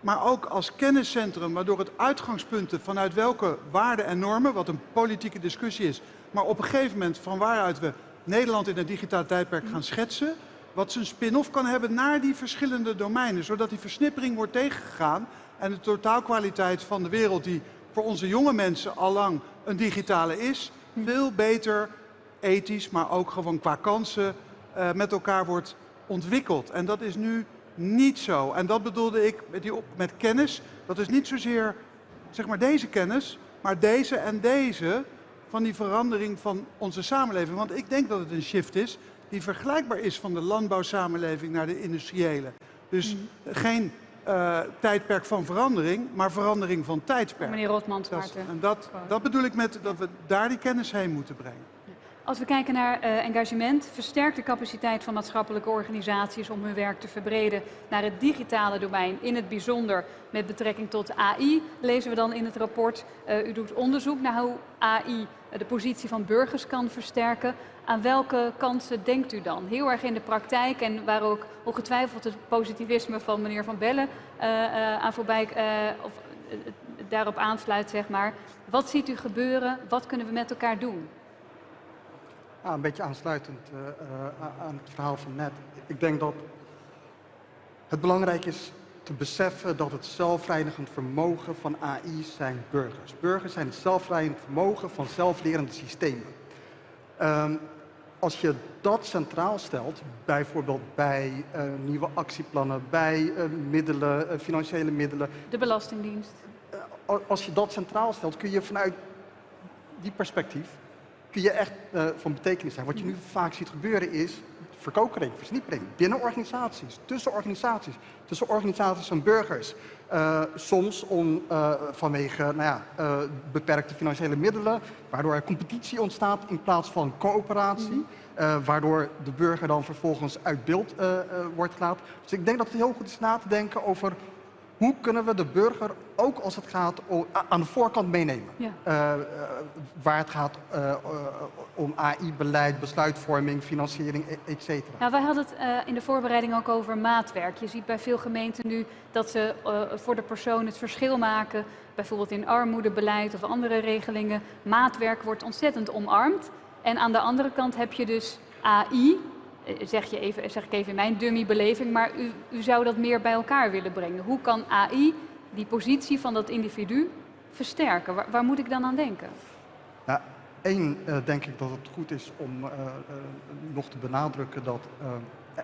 Maar ook als kenniscentrum, waardoor het uitgangspunten vanuit welke waarden en normen, wat een politieke discussie is, maar op een gegeven moment van waaruit we Nederland in het digitale tijdperk gaan schetsen, wat zijn spin-off kan hebben naar die verschillende domeinen, zodat die versnippering wordt tegengegaan en de totaalkwaliteit van de wereld die voor onze jonge mensen al lang een digitale is, veel beter ethisch, maar ook gewoon qua kansen uh, met elkaar wordt ontwikkeld. En dat is nu niet zo. En dat bedoelde ik met, die met kennis. Dat is niet zozeer zeg maar deze kennis, maar deze en deze van die verandering van onze samenleving. Want ik denk dat het een shift is die vergelijkbaar is van de landbouwsamenleving naar de industriële. Dus mm. geen uh, tijdperk van verandering, maar verandering van tijdperk. Meneer Rotman, dat, En dat, dat bedoel ik met dat we daar die kennis heen moeten brengen. Als we kijken naar uh, engagement, versterkt de capaciteit van maatschappelijke organisaties om hun werk te verbreden naar het digitale domein, in het bijzonder met betrekking tot AI, lezen we dan in het rapport. Uh, u doet onderzoek naar hoe AI de positie van burgers kan versterken. Aan welke kansen denkt u dan? Heel erg in de praktijk en waar ook ongetwijfeld het positivisme van meneer Van Bellen uh, uh, aan voorbij, uh, of daarop aansluit, zeg maar. Wat ziet u gebeuren? Wat kunnen we met elkaar doen? Ja, een beetje aansluitend aan het verhaal van net. Ik denk dat het belangrijk is te beseffen dat het zelfreinigend vermogen van AI zijn burgers. Burgers zijn het zelfreinigend vermogen van zelflerende systemen. Um, als je dat centraal stelt, bijvoorbeeld bij uh, nieuwe actieplannen, bij uh, middelen, uh, financiële middelen. De Belastingdienst. als je dat centraal stelt, kun je vanuit die perspectief kun je echt eh, van betekenis zijn. Wat je nu vaak ziet gebeuren is verkokering, versnippering binnen organisaties, tussen organisaties, tussen organisaties en burgers. Eh, soms om, eh, vanwege nou ja, eh, beperkte financiële middelen, waardoor er competitie ontstaat in plaats van coöperatie. eh, waardoor de burger dan vervolgens uit beeld wordt gelaten. Dus ik denk dat het heel goed is na te denken over hoe kunnen we de burger ook als het gaat om, aan de voorkant meenemen. Ja. Eh, eh, waar het gaat eh, om AI-beleid, besluitvorming, financiering, e- et cetera. Nou, wij hadden het in de voorbereiding ook over maatwerk. Je ziet bij veel gemeenten nu dat ze voor de persoon het verschil maken. Bijvoorbeeld in armoedebeleid of andere regelingen. Maatwerk wordt ontzettend omarmd. En aan de andere kant heb je dus AI, zeg, je even, zeg ik even in mijn dummy-beleving, maar u, u zou dat meer bij elkaar willen brengen. Hoe kan AI die positie van dat individu versterken? Waar, waar moet ik dan aan denken? Nou, één eh, denk ik dat het goed is om eh, eh, nog te benadrukken dat eh,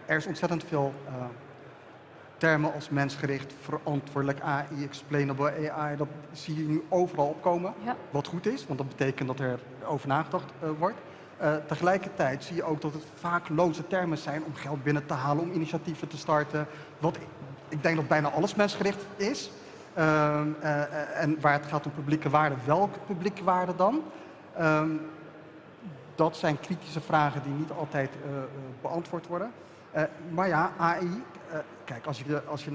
er is ontzettend veel eh, termen als mensgericht, verantwoordelijk AI, explainable AI, dat zie je nu overal opkomen. Ja. Wat goed is, want dat betekent dat er over nagedacht eh, wordt. Eh, tegelijkertijd zie je ook dat het vaak loze termen zijn om geld binnen te halen, om initiatieven te starten. Wat ik, denk dat bijna alles mensgericht is. Ehm, eh, en waar het gaat om publieke waarden, welke publieke waarden dan? Ehm, dat zijn kritische vragen die niet altijd eh, beantwoord worden. Maar ja, AI, kijk, als je, als je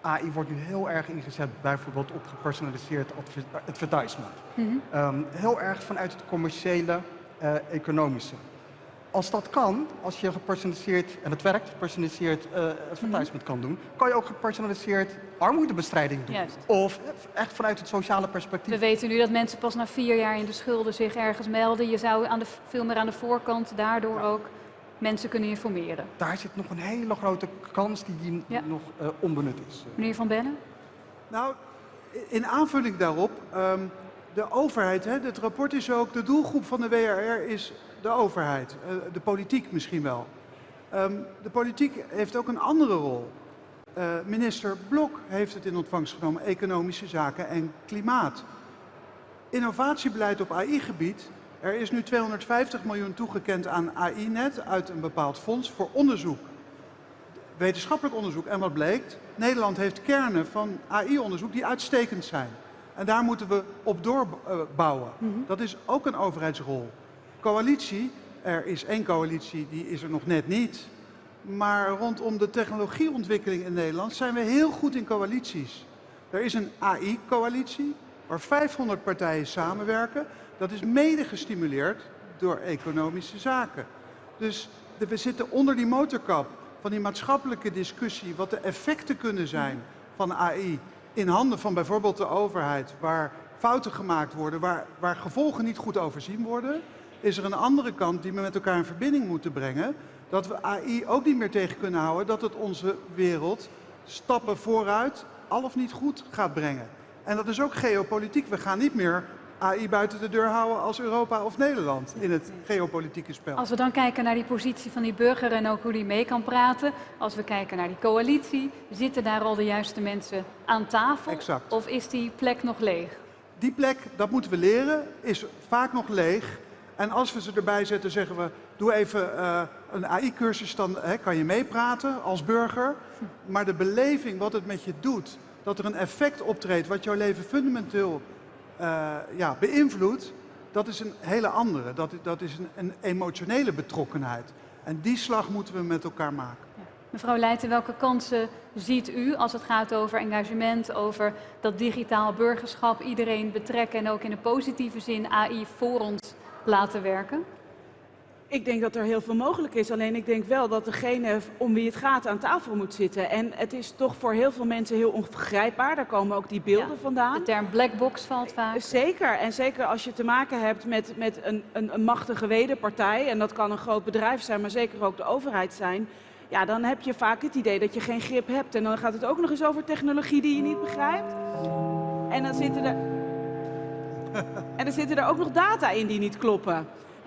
AI wordt nu heel erg ingezet bijvoorbeeld op gepersonaliseerd adver- advertisement. Mhm. Ehm, heel erg vanuit het commerciële, eh, economische. Als dat kan, als je gepersonaliseerd, en het werkt, gepersonaliseerd eh, advertisement kan doen, kan je ook gepersonaliseerd armoedebestrijding doen. Juist. Of echt vanuit het sociale perspectief. We weten nu dat mensen pas na vier jaar in de schulden zich ergens melden. Je zou aan de, veel meer aan de voorkant daardoor ook mensen kunnen informeren. Daar zit nog een hele grote kans die, die Ja. nog eh, onbenut is. Meneer Van Bellen? Nou, in aanvulling daarop, ehm, de overheid, hè, het rapport is ook, de doelgroep van de WRR is de overheid, eh, de politiek misschien wel. Ehm, de politiek heeft ook een andere rol. Eh, minister Blok heeft het in ontvangst genomen, economische zaken en klimaat. Innovatiebeleid op AI-gebied. Er is nu 250 miljoen toegekend aan AI-net uit een bepaald fonds voor onderzoek wetenschappelijk onderzoek. En wat bleek? Nederland heeft kernen van AI-onderzoek die uitstekend zijn. En daar moeten we op doorbouwen. Dat is ook een overheidsrol. Coalitie, er is één coalitie, die is er nog net niet. Maar rondom de technologieontwikkeling in Nederland zijn we heel goed in coalities. Er is een AI-coalitie waar 500 partijen samenwerken. Dat is mede gestimuleerd door economische zaken. Dus de- we zitten onder die motorkap van die maatschappelijke discussie, wat de effecten kunnen zijn van AI in handen van bijvoorbeeld de overheid, waar fouten gemaakt worden, waar, waar gevolgen niet goed overzien worden, is er een andere kant die we met elkaar in verbinding moeten brengen, dat we AI ook niet meer tegen kunnen houden, dat het onze wereld stappen vooruit, al of niet goed gaat brengen. En dat is ook geopolitiek. We gaan niet meer AI buiten de deur houden als Europa of Nederland in het geopolitieke spel. Als we dan kijken naar die positie van die burger en ook hoe die mee kan praten. Als we kijken naar die coalitie, zitten daar al de juiste mensen aan tafel? Exact. Of is die plek nog leeg? Die plek, dat moeten we leren, is vaak nog leeg. En als we ze erbij zetten, zeggen we, doe even eh, een AI-cursus, dan hè, kan je meepraten als burger. Maar de beleving, wat het met je doet, dat er een effect optreedt wat jouw leven fundamenteel eh, ja, beïnvloedt, dat is een hele andere. Dat, dat is een, een emotionele betrokkenheid. En die slag moeten we met elkaar maken. Mevrouw Leijten, welke kansen ziet u als het gaat over engagement, over dat digitaal burgerschap, iedereen betrekken en ook in een positieve zin AI voor ons laten werken? Ik denk dat er heel veel mogelijk is. Alleen ik denk wel dat degene om wie het gaat aan tafel moet zitten. En het is toch voor heel veel mensen heel onbegrijpbaar. Daar komen ook die beelden Ja. vandaan. De term black box valt vaak. Zeker. En zeker als je te maken hebt met, met een, een, een machtige wederpartij. En dat kan een groot bedrijf zijn, maar zeker ook de overheid zijn. Ja, dan heb je vaak het idee dat je geen grip hebt. En dan gaat het ook nog eens over technologie die je niet begrijpt. En dan zitten er. En er zitten er ook nog data in die niet kloppen.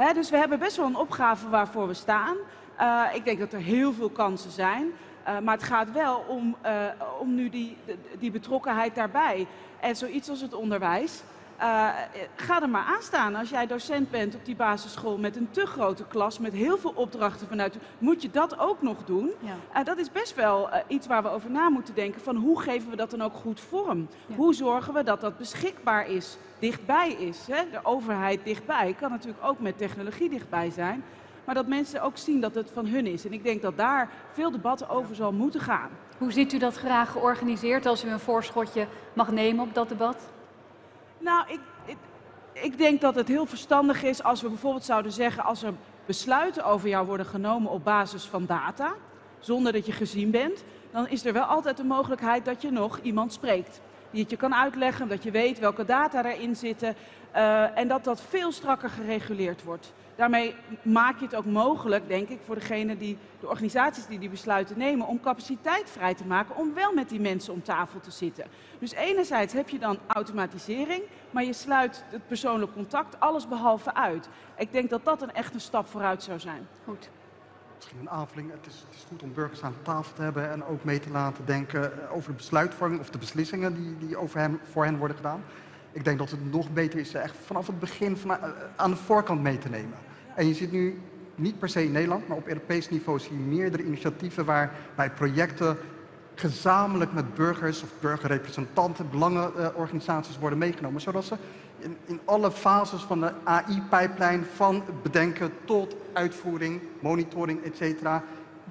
Dus we hebben best wel een opgave waarvoor we staan. Eh, ik denk dat er heel veel kansen zijn. Uh, maar het gaat wel om, uh, om nu die, die betrokkenheid daarbij. En zoiets als het onderwijs. Uh, ga er maar aan staan. Als jij docent bent op die basisschool met een te grote klas, met heel veel opdrachten vanuit, moet je dat ook nog doen? Ja. Uh, dat is best wel uh, iets waar we over na moeten denken. Van hoe geven we dat dan ook goed vorm? Ja. Hoe zorgen we dat dat beschikbaar is, dichtbij is? Hè? De overheid dichtbij kan natuurlijk ook met technologie dichtbij zijn. Maar dat mensen ook zien dat het van hun is. En ik denk dat daar veel debat over zal moeten gaan. Hoe ziet u dat graag georganiseerd als u een voorschotje mag nemen op dat debat? Nou, ik, ik, ik, denk dat het heel verstandig is als we bijvoorbeeld zouden zeggen... als er besluiten over jou worden genomen op basis van data... zonder dat je gezien bent... dan is er wel altijd de mogelijkheid dat je nog iemand spreekt. Die het je kan uitleggen, dat je weet welke data erin zitten... Uh, en dat dat veel strakker gereguleerd wordt. Daarmee maak je het ook mogelijk, denk ik, voor degene die, de organisaties die die besluiten nemen, om capaciteit vrij te maken om wel met die mensen om tafel te zitten. Dus enerzijds heb je dan automatisering, maar je sluit het persoonlijk contact alles behalve uit. Ik denk dat dat een echte stap vooruit zou zijn. Goed. Misschien een aanvulling. Het is, het is, goed om burgers aan tafel te hebben en ook mee te laten denken over de besluitvorming of de beslissingen die, die over hen, voor hen worden gedaan. Ik denk dat het nog beter is echt vanaf het begin van, eh, aan de voorkant mee te nemen. En je ziet nu niet per se in Nederland, maar op Europees niveau zie je meerdere initiatieven waarbij projecten gezamenlijk met burgers of burgerrepresentanten, belangenorganisaties worden meegenomen. Zodat ze in, in alle fases van de AI-pijplijn, van bedenken tot uitvoering, monitoring, etc.,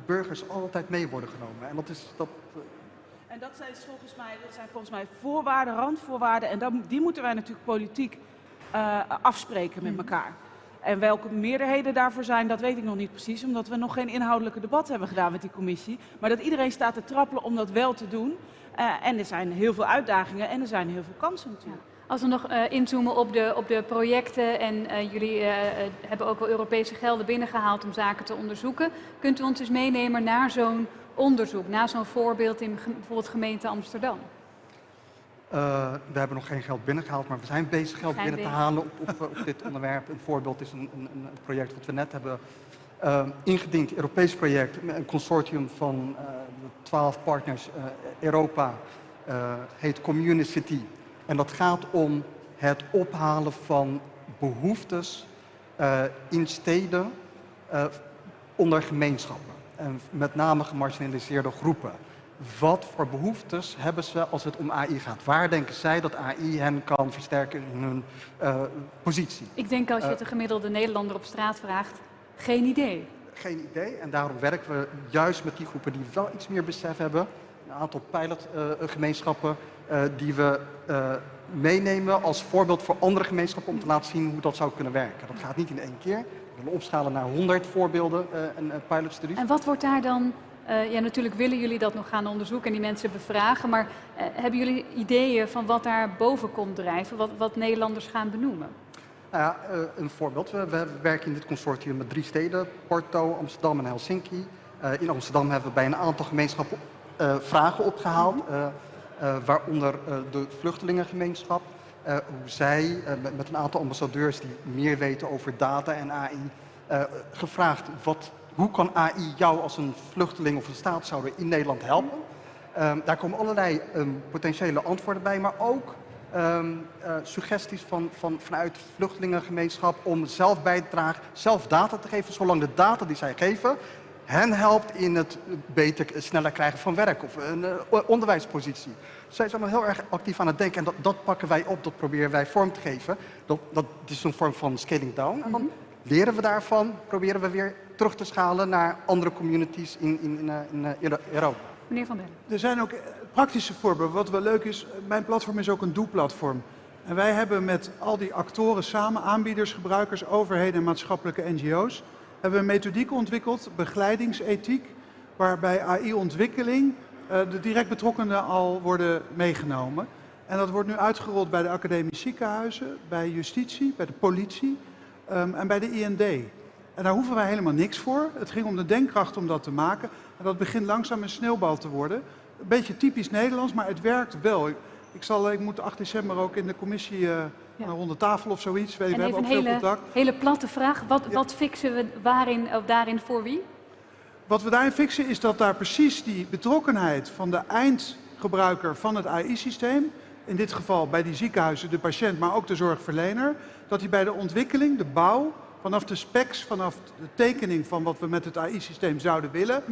burgers altijd mee worden genomen. En dat is, dat, en dat zijn, volgens mij, dat zijn volgens mij voorwaarden, randvoorwaarden. En dat, die moeten wij natuurlijk politiek uh, afspreken met elkaar. En welke meerderheden daarvoor zijn, dat weet ik nog niet precies. Omdat we nog geen inhoudelijke debat hebben gedaan met die commissie. Maar dat iedereen staat te trappelen om dat wel te doen. Uh, en er zijn heel veel uitdagingen en er zijn heel veel kansen natuurlijk. Als we nog uh, inzoomen op de, op de projecten en uh, jullie uh, hebben ook wel Europese gelden binnengehaald om zaken te onderzoeken. Kunt u ons eens meenemen naar zo'n onderzoek, naar zo'n voorbeeld in bijvoorbeeld gemeente Amsterdam? Uh, we hebben nog geen geld binnengehaald, maar we zijn bezig geld binnen te halen op, op, op, dit onderwerp. Een voorbeeld is een, een, een project wat we net hebben uh, ingediend, Europees project, een consortium van uh, twaalf partners, Europa, heet Community. En dat gaat om het ophalen van behoeftes in steden onder gemeenschappen. En met name gemarginaliseerde groepen wat voor behoeftes hebben ze als het om AI gaat? Waar denken zij dat AI hen kan versterken in hun uh, positie? Ik denk als je het de gemiddelde Nederlander op straat vraagt, geen idee. Geen idee en daarom werken we juist met die groepen die wel iets meer besef hebben. Een aantal pilotgemeenschappen uh, uh, die we meenemen als voorbeeld voor andere gemeenschappen om te laten zien hoe dat zou kunnen werken. Dat gaat niet in één keer. We willen opschalen naar 100 voorbeelden en pilotstudies. En wat wordt daar dan uh, ja, natuurlijk willen jullie dat nog gaan onderzoeken en die mensen bevragen, maar uh, hebben jullie ideeën van wat daar boven komt drijven, wat, wat Nederlanders gaan benoemen? Nou ja, uh, een voorbeeld. We, we, werken in dit consortium met drie steden, Porto, Amsterdam en Helsinki. in Amsterdam hebben we bij een aantal gemeenschappen vragen opgehaald, waaronder de vluchtelingengemeenschap. Hoe zij met, met, een aantal ambassadeurs die meer weten over data en AI, gevraagd wat hoe kan AI jou als een vluchteling of een staatshouder in Nederland helpen? Um, daar komen allerlei um, potentiële antwoorden bij, maar ook uh, suggesties van, van, vanuit vluchtelingengemeenschap om zelf bij te dragen, zelf data te geven, zolang de data die zij geven hen helpt in het beter, sneller krijgen van werk of een onderwijspositie. Zij zijn heel erg actief aan het denken en dat, dat, pakken wij op, dat proberen wij vorm te geven. Dat, dat is een vorm van scaling down. En dan leren we daarvan, proberen we weer terug te schalen naar andere communities in, in, in, in Europa. Meneer Van Den. Er zijn ook praktische voorbeelden. Wat wel leuk is, mijn platform is ook een doe-platform. En wij hebben met al die actoren samen, aanbieders, gebruikers, overheden en maatschappelijke NGO's, hebben we een methodiek ontwikkeld, begeleidingsethiek, waarbij AI-ontwikkeling de direct betrokkenen al worden meegenomen. En dat wordt nu uitgerold bij de academische ziekenhuizen, bij justitie, bij de politie um, en bij de IND. En daar hoeven wij helemaal niks voor. Het ging om de denkkracht om dat te maken. En dat begint langzaam een sneeuwbal te worden. Een beetje typisch Nederlands, maar het werkt wel. Ik, ik, zal, ik moet 8 december ook in de commissie uh, ja. rond de tafel of zoiets. We, hebben ook hele, veel contact. hele platte vraag. Wat, ja. wat fixen we waarin, of daarin voor wie? Wat we daarin fixen is dat daar precies die betrokkenheid van de eindgebruiker van het AI-systeem, in dit geval bij die ziekenhuizen de patiënt, maar ook de zorgverlener, dat die bij de ontwikkeling, de bouw, vanaf de specs, vanaf de tekening van wat we met het AI-systeem zouden willen,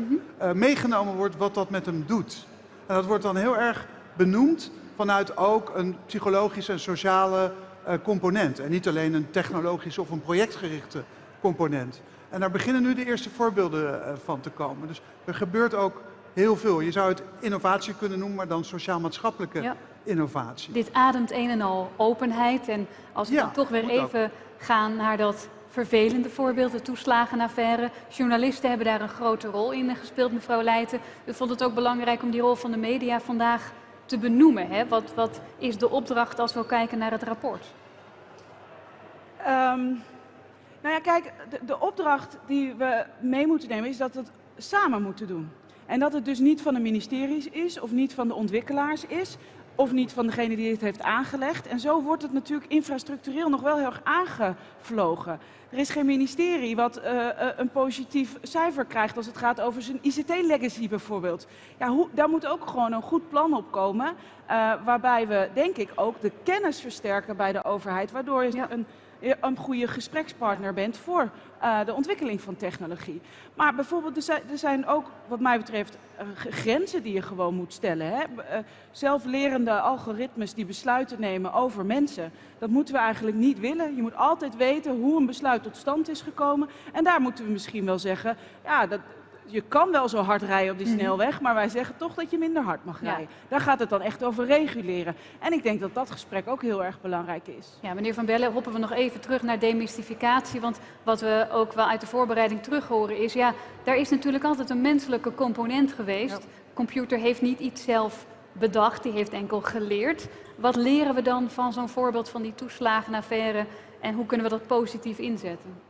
uh, meegenomen wordt wat dat met hem doet. En dat wordt dan heel erg benoemd vanuit ook een psychologische en sociale uh, component. En niet alleen een technologische of een projectgerichte component. En daar beginnen nu de eerste voorbeelden uh, van te komen. Dus er gebeurt ook heel veel. Je zou het innovatie kunnen noemen, maar dan sociaal-maatschappelijke ja. innovatie. Dit ademt een en al openheid. En als we ja, dan toch weer even ook. gaan naar dat vervelende voorbeeld, de toeslagenaffaire. Journalisten hebben daar een grote rol in gespeeld, mevrouw Leijten. U vond het ook belangrijk om die rol van de media vandaag te benoemen. Hè? Wat, wat is de opdracht als we kijken naar het rapport? Um, nou ja, kijk, de, de opdracht die we mee moeten nemen is dat we het samen moeten doen. En dat het dus niet van de ministeries is of niet van de ontwikkelaars is of niet van degene die het heeft aangelegd. En zo wordt het natuurlijk infrastructureel nog wel heel erg aangevlogen. Er is geen ministerie wat uh, uh, een positief cijfer krijgt als het gaat over zijn ICT-legacy bijvoorbeeld. Ja, hoe, daar moet ook gewoon een goed plan op komen, uh, waarbij we denk ik ook de kennis versterken bij de overheid, waardoor je ja. een een goede gesprekspartner bent voor uh, de ontwikkeling van technologie. Maar bijvoorbeeld, er zijn, ook wat mij betreft uh, grenzen die je gewoon moet stellen. Uh, zelflerende algoritmes die besluiten nemen over mensen, dat moeten we eigenlijk niet willen. Je moet altijd weten hoe een besluit tot stand is gekomen. En daar moeten we misschien wel zeggen, ja, dat, je kan wel zo hard rijden op die Mhm. snelweg, maar wij zeggen toch dat je minder hard mag Ja. rijden. Daar gaat het dan echt over reguleren. En ik denk dat dat gesprek ook heel erg belangrijk is. Ja, meneer Van Bellen, hoppen we nog even terug naar demystificatie. Want wat we ook wel uit de voorbereiding terug horen is... ja, daar is natuurlijk altijd een menselijke component geweest. Computer heeft niet iets zelf bedacht, die heeft enkel geleerd. Wat leren we dan van zo'n voorbeeld van die toeslagenaffaire... en hoe kunnen we dat positief inzetten?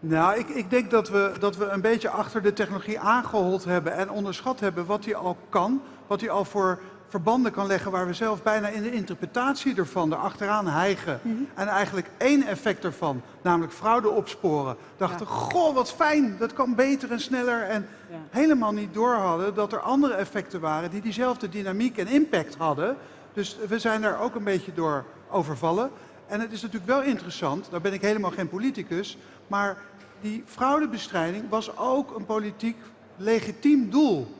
Nou, ik, ik denk dat we, dat we een beetje achter de technologie aangehold hebben en onderschat hebben wat die al kan, wat die al voor verbanden kan leggen waar we zelf bijna in de interpretatie ervan erachteraan hijgen. En eigenlijk één effect ervan, namelijk fraude opsporen, dachten, goh, wat fijn, dat kan beter en sneller. En Ja. helemaal niet door hadden dat er andere effecten waren die diezelfde dynamiek en impact hadden. Dus we zijn daar ook een beetje door overvallen. En het is natuurlijk wel interessant, daar ben ik helemaal geen politicus, maar die fraudebestrijding was ook een politiek legitiem doel.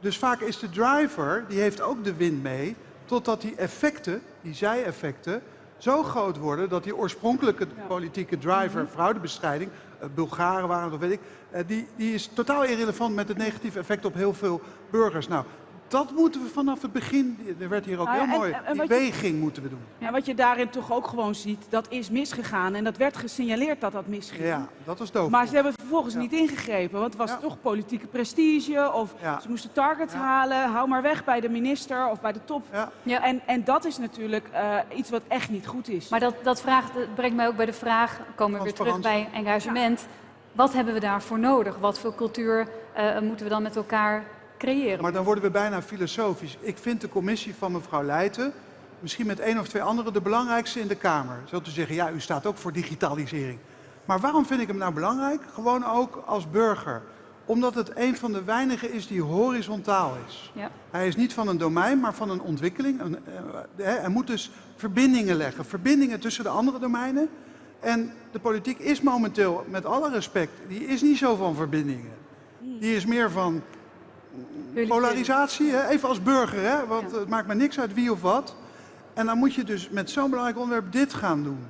Dus vaak is de driver, die heeft ook de win mee, totdat die effecten, die zij-effecten, zo groot worden dat die oorspronkelijke politieke driver, fraudebestrijding, eh, Bulgaren waren dat weet ik, eh, die, die is totaal irrelevant met het negatieve effect op heel veel burgers. Nou, dat moeten we vanaf het begin, er werd hier ook Nou ja, heel en- mooi, en- en die je- moeten we doen. En wat je daarin toch ook gewoon ziet, dat is misgegaan. En dat werd gesignaleerd dat dat misging. Ja, dat was doof. Maar ze hebben vervolgens Ja. niet ingegrepen, want het was Ja. toch politieke prestige of Ja. ze moesten targets Ja. halen, hou maar weg bij de minister of bij de top. Ja. Ja. En, en dat is natuurlijk eh, iets wat echt niet goed is. Maar dat, dat, vraagt, dat brengt mij ook bij de vraag, komen we weer terug bij engagement. Wat hebben we daarvoor nodig? Wat voor cultuur eh, moeten we dan met elkaar creëren? Maar dan worden we bijna filosofisch. Ik vind de commissie van mevrouw Leijten, misschien met één of twee anderen, de belangrijkste in de Kamer. Zo te zeggen, ja, u staat ook voor digitalisering. Maar waarom vind ik hem nou belangrijk? Gewoon ook als burger. Omdat het een van de weinigen is die horizontaal is. Ja. Hij is niet van een domein, maar van een ontwikkeling. Een, eh, hè, hij moet dus verbindingen leggen. Verbindingen tussen de andere domeinen. En de politiek is momenteel, met alle respect, die is niet zo van verbindingen. Die is meer van polarisatie, hè? even als burger, hè? want het maakt me niks uit wie of wat. En dan moet je dus met zo'n belangrijk onderwerp dit gaan doen.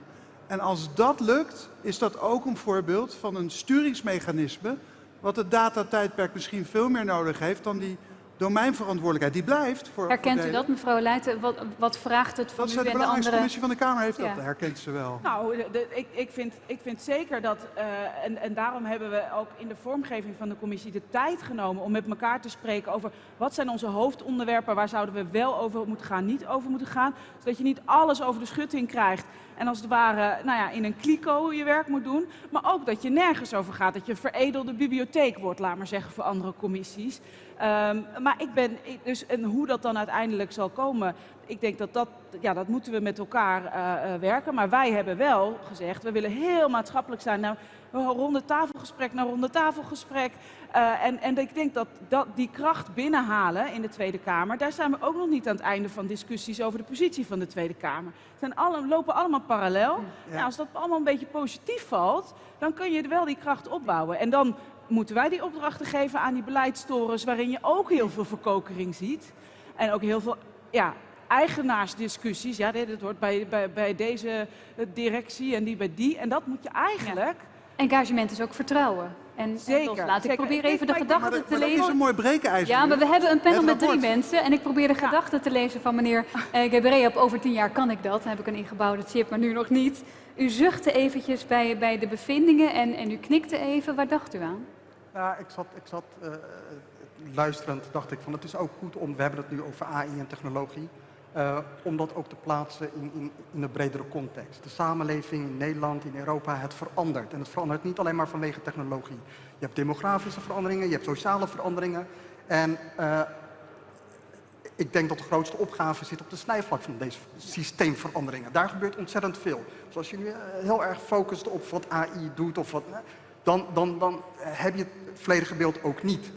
En als dat lukt, is dat ook een voorbeeld van een sturingsmechanisme, wat het datatijdperk misschien veel meer nodig heeft dan die domeinverantwoordelijkheid. Die blijft voor Herkent u dat, mevrouw Leijten? Wat, wat vraagt het van Dat u de en de belangrijkste andere? commissie van de Kamer heeft Ja. dat, herkent ze wel. Nou, de- de- ik, ik, vind, ik vind zeker dat, eh, en, en daarom hebben we ook in de vormgeving van de commissie de tijd genomen om met elkaar te spreken over wat zijn onze hoofdonderwerpen, waar zouden we wel over moeten gaan, niet over moeten gaan. Zodat je niet alles over de schutting krijgt en als het ware nou ja, in een kliko je werk moet doen. Maar ook dat je nergens over gaat, dat je een veredelde bibliotheek wordt, laat maar zeggen, voor andere commissies. Ehm, maar ik ben, dus, en hoe dat dan uiteindelijk zal komen, ik denk dat dat, ja, dat moeten we met elkaar eh, werken. Maar wij hebben wel gezegd, we willen heel maatschappelijk zijn. Nou, ronde tafelgesprek naar ronde tafelgesprek. Eh, en, en ik denk dat, dat die kracht binnenhalen in de Tweede Kamer, daar zijn we ook nog niet aan het einde van discussies over de positie van de Tweede Kamer. Het zijn alle, lopen allemaal parallel. Ja, als dat allemaal een beetje positief valt, dan kun je wel die kracht opbouwen. En dan moeten wij die opdrachten geven aan die beleidstorens, waarin je ook heel veel verkokering ziet. En ook heel veel ja, eigenaarsdiscussies. Ja, dit dit hoort bij, bij, bij deze directie en die bij die. En dat moet je eigenlijk... Engagement is ook vertrouwen. En, Zeker, en laat ik Ik- even de gedachten te maar dat is lezen. een mooi brekenijzer. Ja, maar we hebben een panel met drie mensen en ik probeer de gedachten te lezen van meneer <laughs> eh Gebre. Op over tien jaar kan ik dat. Dan heb ik een ingebouwde chip, maar nu nog niet. U zuchtte eventjes bij, bij de bevindingen en, en u knikte even. Waar dacht u aan? Ja, ik zat, ik zat eh, luisterend, dacht ik van het is ook goed om, we hebben het nu over AI en technologie, eh, om dat ook te plaatsen in, in, in een bredere context. De samenleving in Nederland, in Europa, het verandert. En het verandert niet alleen maar vanwege technologie. Je hebt demografische veranderingen, je hebt sociale veranderingen. En eh, ik denk dat de grootste opgave zit op de snijvlak van deze systeemveranderingen. Daar gebeurt ontzettend veel. Dus als je nu eh, heel erg focust op wat AI doet, of wat, dan, dan, dan heb je het volledige beeld ook niet.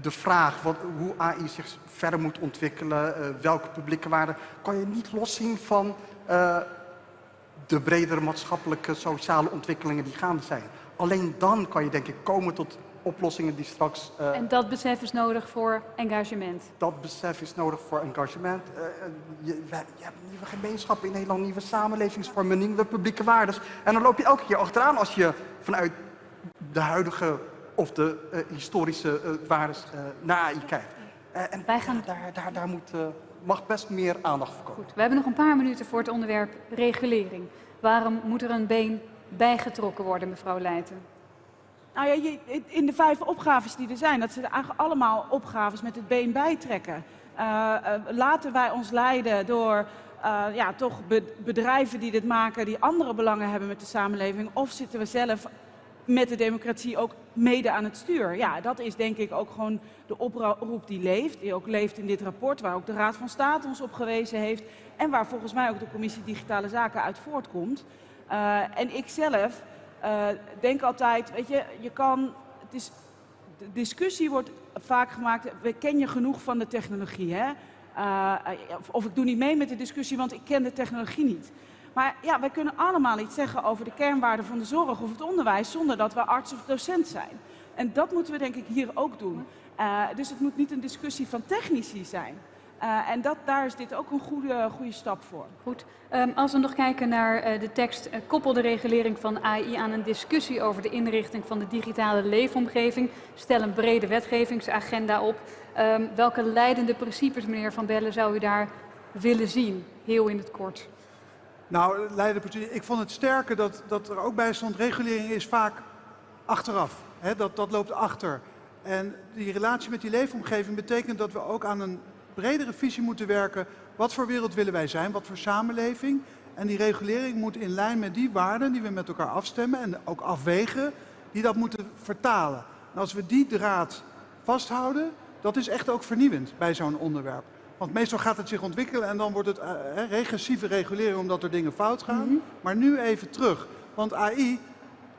De vraag wat, hoe AI zich verder moet ontwikkelen, eh, welke publieke waarden, kan je niet loszien van eh, de bredere maatschappelijke, sociale ontwikkelingen die gaande zijn. Alleen dan kan je denk ik komen tot oplossingen die straks eh, En dat besef is nodig voor engagement. dat besef is nodig voor engagement. Je, we- je hebt nieuwe gemeenschappen in Nederland, nieuwe samenlevingsvormen, nieuwe publieke waarden. En dan loop je elke keer achteraan als je vanuit de huidige of de eh, historische eh waarden eh, naar AI kijkt. Eh, en Wij gaan- ja, daar, daar, daar moet, eh, mag best meer aandacht voor komen. Goed, we hebben nog een paar minuten voor het onderwerp regulering. Waarom moet er een been bijgetrokken worden, mevrouw Leijten? Nou ja, je, in de vijf opgaves die er zijn, dat zijn eigenlijk allemaal opgaves met het been bijtrekken. Laten wij ons leiden door eh, ja, toch be- bedrijven die dit maken, die andere belangen hebben met de samenleving, of zitten we zelf met de democratie ook mede aan het stuur? Ja, dat is denk ik ook gewoon de oproep die leeft, die ook leeft in dit rapport, waar ook de Raad van State ons op gewezen heeft en waar volgens mij ook de Commissie Digitale Zaken uit voortkomt. Eh, en ik zelf eh, denk altijd, weet je, je kan, het is, de discussie wordt vaak gemaakt, ken je genoeg van de technologie, hè? Eh, of ik doe niet mee met de discussie, want ik ken de technologie niet. Maar ja, wij kunnen allemaal iets zeggen over de kernwaarden van de zorg of het onderwijs, zonder dat we arts of docent zijn. En dat moeten we denk ik hier ook doen. Eh, dus het moet niet een discussie van technici zijn. Eh, en dat, daar is dit ook een goede, goede stap voor. Goed. Ehm, als we nog kijken naar eh, de tekst, koppel de regulering van AI aan een discussie over de inrichting van de digitale leefomgeving. Stel een brede wetgevingsagenda op. Ehm, welke leidende principes, meneer Van Bellen, zou u daar willen zien? Heel in het kort. Nou, Leiden, ik vond het sterker dat, dat er ook bij stond, regulering is vaak achteraf. Dat, dat loopt achter. En die relatie met die leefomgeving betekent dat we ook aan een bredere visie moeten werken. Wat voor wereld willen wij zijn? Wat voor samenleving? En die regulering moet in lijn met die waarden die we met elkaar afstemmen en ook afwegen, die dat moeten vertalen. En als we die draad vasthouden, dat is echt ook vernieuwend bij zo'n onderwerp. Want meestal gaat het zich ontwikkelen en dan wordt het eh, regressieve regulering omdat er dingen fout gaan. Maar nu even terug. Want AI,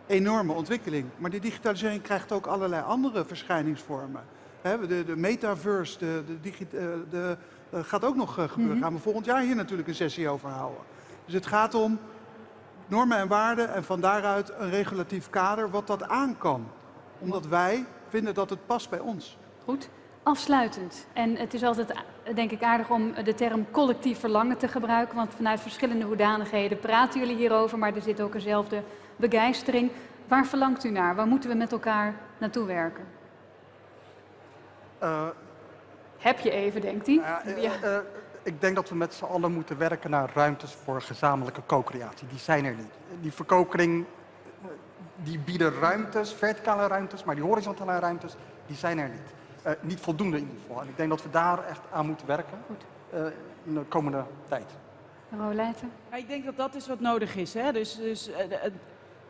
enorme ontwikkeling. Maar die digitalisering krijgt ook allerlei andere verschijningsvormen. De, de metaverse, de, de, eh, de, eh, gaat ook nog gebeuren. Gaan we volgend jaar hier natuurlijk een sessie over houden. Dus het gaat om normen en waarden en van daaruit een regulatief kader wat dat aan kan. Omdat wij vinden dat het past bij ons. Goed. Afsluitend. En het is altijd, denk ik, aardig om de term collectief verlangen te gebruiken. Want vanuit verschillende hoedanigheden praten jullie hierover. Maar er zit ook eenzelfde begeistering. Waar verlangt u naar? Waar moeten we met elkaar naartoe werken? Eh, Heb je even, denkt hij? Eh, eh, ik denk dat we met z'n allen moeten werken naar ruimtes voor gezamenlijke co-creatie. Die zijn er niet. Die verkokering, die bieden ruimtes, verticale ruimtes, maar die horizontale ruimtes, die zijn er niet. Eh, niet voldoende in ieder geval. En ik denk dat we daar echt aan moeten werken Goed. eh, in de komende tijd. Mevrouw Leijten? Ja, ik denk dat dat is wat nodig is. Hè? Dus, dus eh,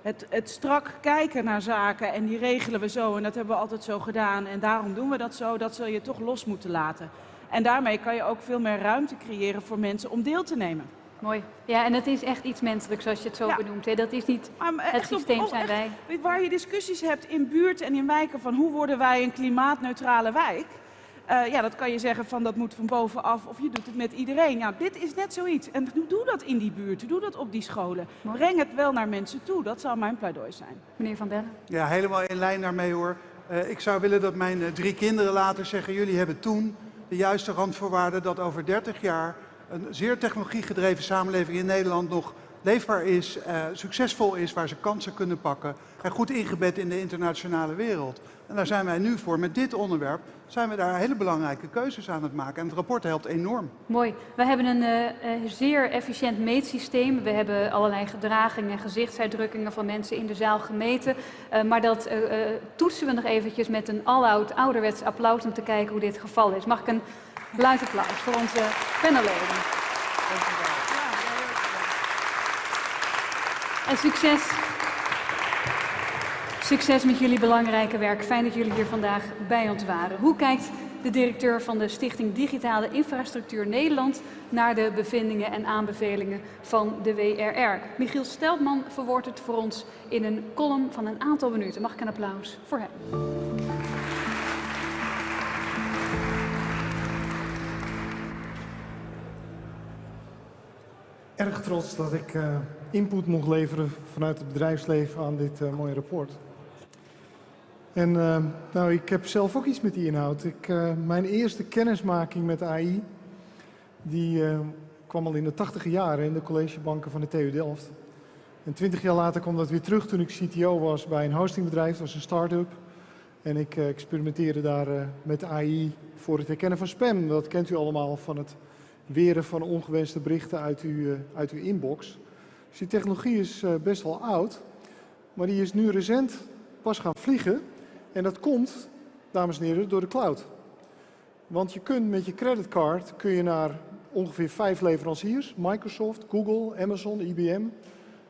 het, het strak kijken naar zaken en die regelen we zo en dat hebben we altijd zo gedaan en daarom doen we dat zo, dat zul je toch los moeten laten. En daarmee kan je ook veel meer ruimte creëren voor mensen om deel te nemen. Mooi. Ja, en het is echt iets menselijks zoals je het zo Ja. benoemt. Hè. Dat is niet Maar het systeem op- zijn echt, wij. Waar je discussies hebt in buurten en in wijken van hoe worden wij een klimaatneutrale wijk. Eh, ja, dat kan je zeggen van dat moet van bovenaf of je doet het met iedereen. Ja, dit is net zoiets. En doe dat in die buurt, doe dat op die scholen. Mooi. Breng het wel naar mensen toe, dat zou mijn pleidooi zijn. Meneer Van Bellen. Ja, helemaal in lijn daarmee hoor. Eh, ik zou willen dat mijn eh, drie kinderen later zeggen: jullie hebben toen de juiste randvoorwaarden dat over 30 jaar een zeer technologiegedreven samenleving in Nederland nog leefbaar is, eh, succesvol is, waar ze kansen kunnen pakken en goed ingebed in de internationale wereld. En daar zijn wij nu voor. Met dit onderwerp zijn we daar hele belangrijke keuzes aan het maken. En het rapport helpt enorm. Mooi. We hebben een eh, eh, zeer efficiënt meetsysteem. We hebben allerlei gedragingen en gezichtsuitdrukkingen van mensen in de zaal gemeten. Maar dat toetsen we nog eventjes met een all-out ouderwets applaus om te kijken hoe dit geval is. Mag ik een luid applaus voor onze panelleden. En succes. Succes met jullie belangrijke werk. Fijn dat jullie hier vandaag bij ons waren. Hoe kijkt de directeur van de Stichting Digitale Infrastructuur Nederland naar de bevindingen en aanbevelingen van de WRR? Michiel Steltman verwoordt het voor ons in een column van een aantal minuten. Mag ik een applaus voor hem? Erg trots dat ik eh, input mocht leveren vanuit het bedrijfsleven aan dit eh, mooie rapport. En eh, nou, ik heb zelf ook iets met die inhoud. Ik, mijn eerste kennismaking met AI, die kwam al in de tachtige jaren in de collegebanken van de TU Delft. En twintig jaar later kwam dat weer terug toen ik CTO was bij een hostingbedrijf, dat was een start-up. En ik experimenteerde daar met AI voor het herkennen van spam. Dat kent u allemaal van het weren van ongewenste berichten uit uw, eh, uit uw inbox. Dus die technologie is eh, best wel oud, maar die is nu recent pas gaan vliegen. En dat komt, dames en heren, door de cloud. Want je kunt met je creditcard kun je naar ongeveer vijf leveranciers, Microsoft, Google, Amazon, IBM.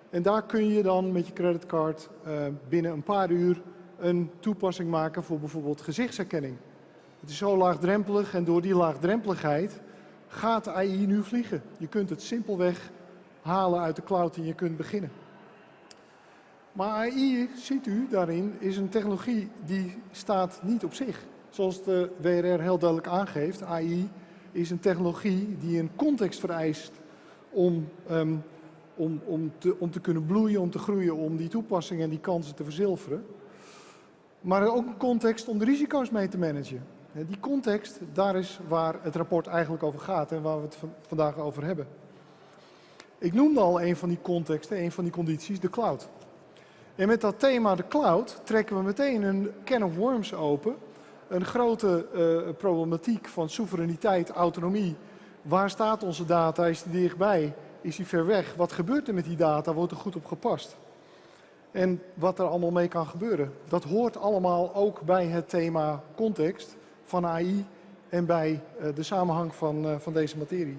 En daar kun je dan met je creditcard eh, binnen een paar uur een toepassing maken voor bijvoorbeeld gezichtsherkenning. Het is zo laagdrempelig en door die laagdrempeligheid gaat AI nu vliegen. Je kunt het simpelweg halen uit de cloud en je kunt beginnen. Maar AI, ziet u daarin, is een technologie die staat niet op zich. Zoals de WRR heel duidelijk aangeeft, AI is een technologie die een context vereist om, ehm, om, om, te, om te kunnen bloeien, om te groeien, om die toepassingen en die kansen te verzilveren. Maar ook een context om de risico's mee te managen. Die context, daar is waar het rapport eigenlijk over gaat en waar we het van- vandaag over hebben. Ik noemde al een van die contexten, een van die condities, de cloud. En met dat thema de cloud trekken we meteen een can of worms open. Een grote eh, problematiek van soevereiniteit, autonomie. Waar staat onze data? Is die dichtbij? Is die ver weg? Wat gebeurt er met die data? Wordt er goed op gepast? En wat er allemaal mee kan gebeuren. Dat hoort allemaal ook bij het thema context van AI en bij eh, de samenhang van, eh, van deze materie.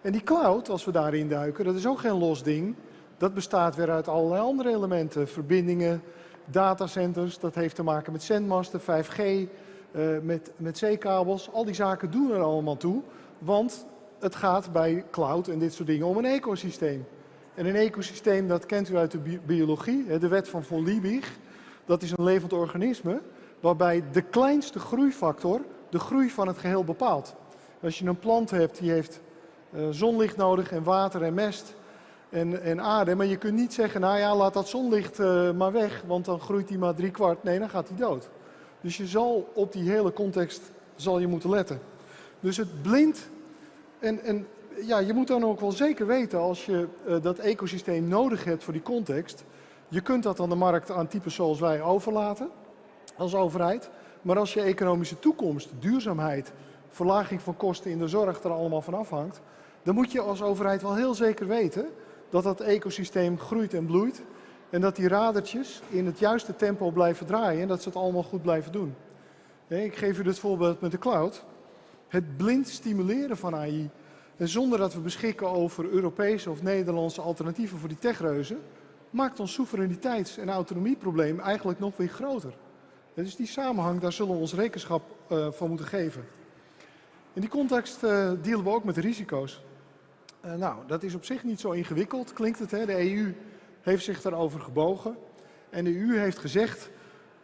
En die cloud, als we daarin duiken, dat is ook geen los ding. Dat bestaat weer uit allerlei andere elementen. Verbindingen, datacenters, dat heeft te maken met zendmasten, 5G, eh, met, met zeekabels. Al die zaken doen er allemaal toe. Want het gaat bij cloud en dit soort dingen om een ecosysteem. En een ecosysteem, dat kent u uit de bi- biologie, de wet van von Liebig. Dat is een levend organisme waarbij de kleinste groeifactor de groei van het geheel bepaalt. Als je een plant hebt die heeft eh, zonlicht nodig en water en mest en, en aarde, maar je kunt niet zeggen, nou ja, laat dat zonlicht eh, maar weg, want dan groeit hij maar drie kwart. Nee, dan gaat hij dood. Dus je zal op die hele context zal je moeten letten. Dus het blind en, en ja, je moet dan ook wel zeker weten als je eh, dat ecosysteem nodig hebt voor die context. Je kunt dat aan de markt aan types zoals wij overlaten als overheid. Maar als je economische toekomst, duurzaamheid, verlaging van kosten in de zorg er allemaal van afhangt, dan moet je als overheid wel heel zeker weten dat dat ecosysteem groeit en bloeit. En dat die radertjes in het juiste tempo blijven draaien en dat ze het allemaal goed blijven doen. Ik geef u dit voorbeeld met de cloud. Het blind stimuleren van AI en zonder dat we beschikken over Europese of Nederlandse alternatieven voor die techreuzen, maakt ons soevereiniteits- en autonomieprobleem eigenlijk nog weer groter. Dus die samenhang, daar zullen we ons rekenschap uh, van moeten geven. In die context uh, dealen we ook met risico's. Uh, nou, dat is op zich niet zo ingewikkeld, klinkt het. Hè? De EU heeft zich daarover gebogen. En de EU heeft gezegd,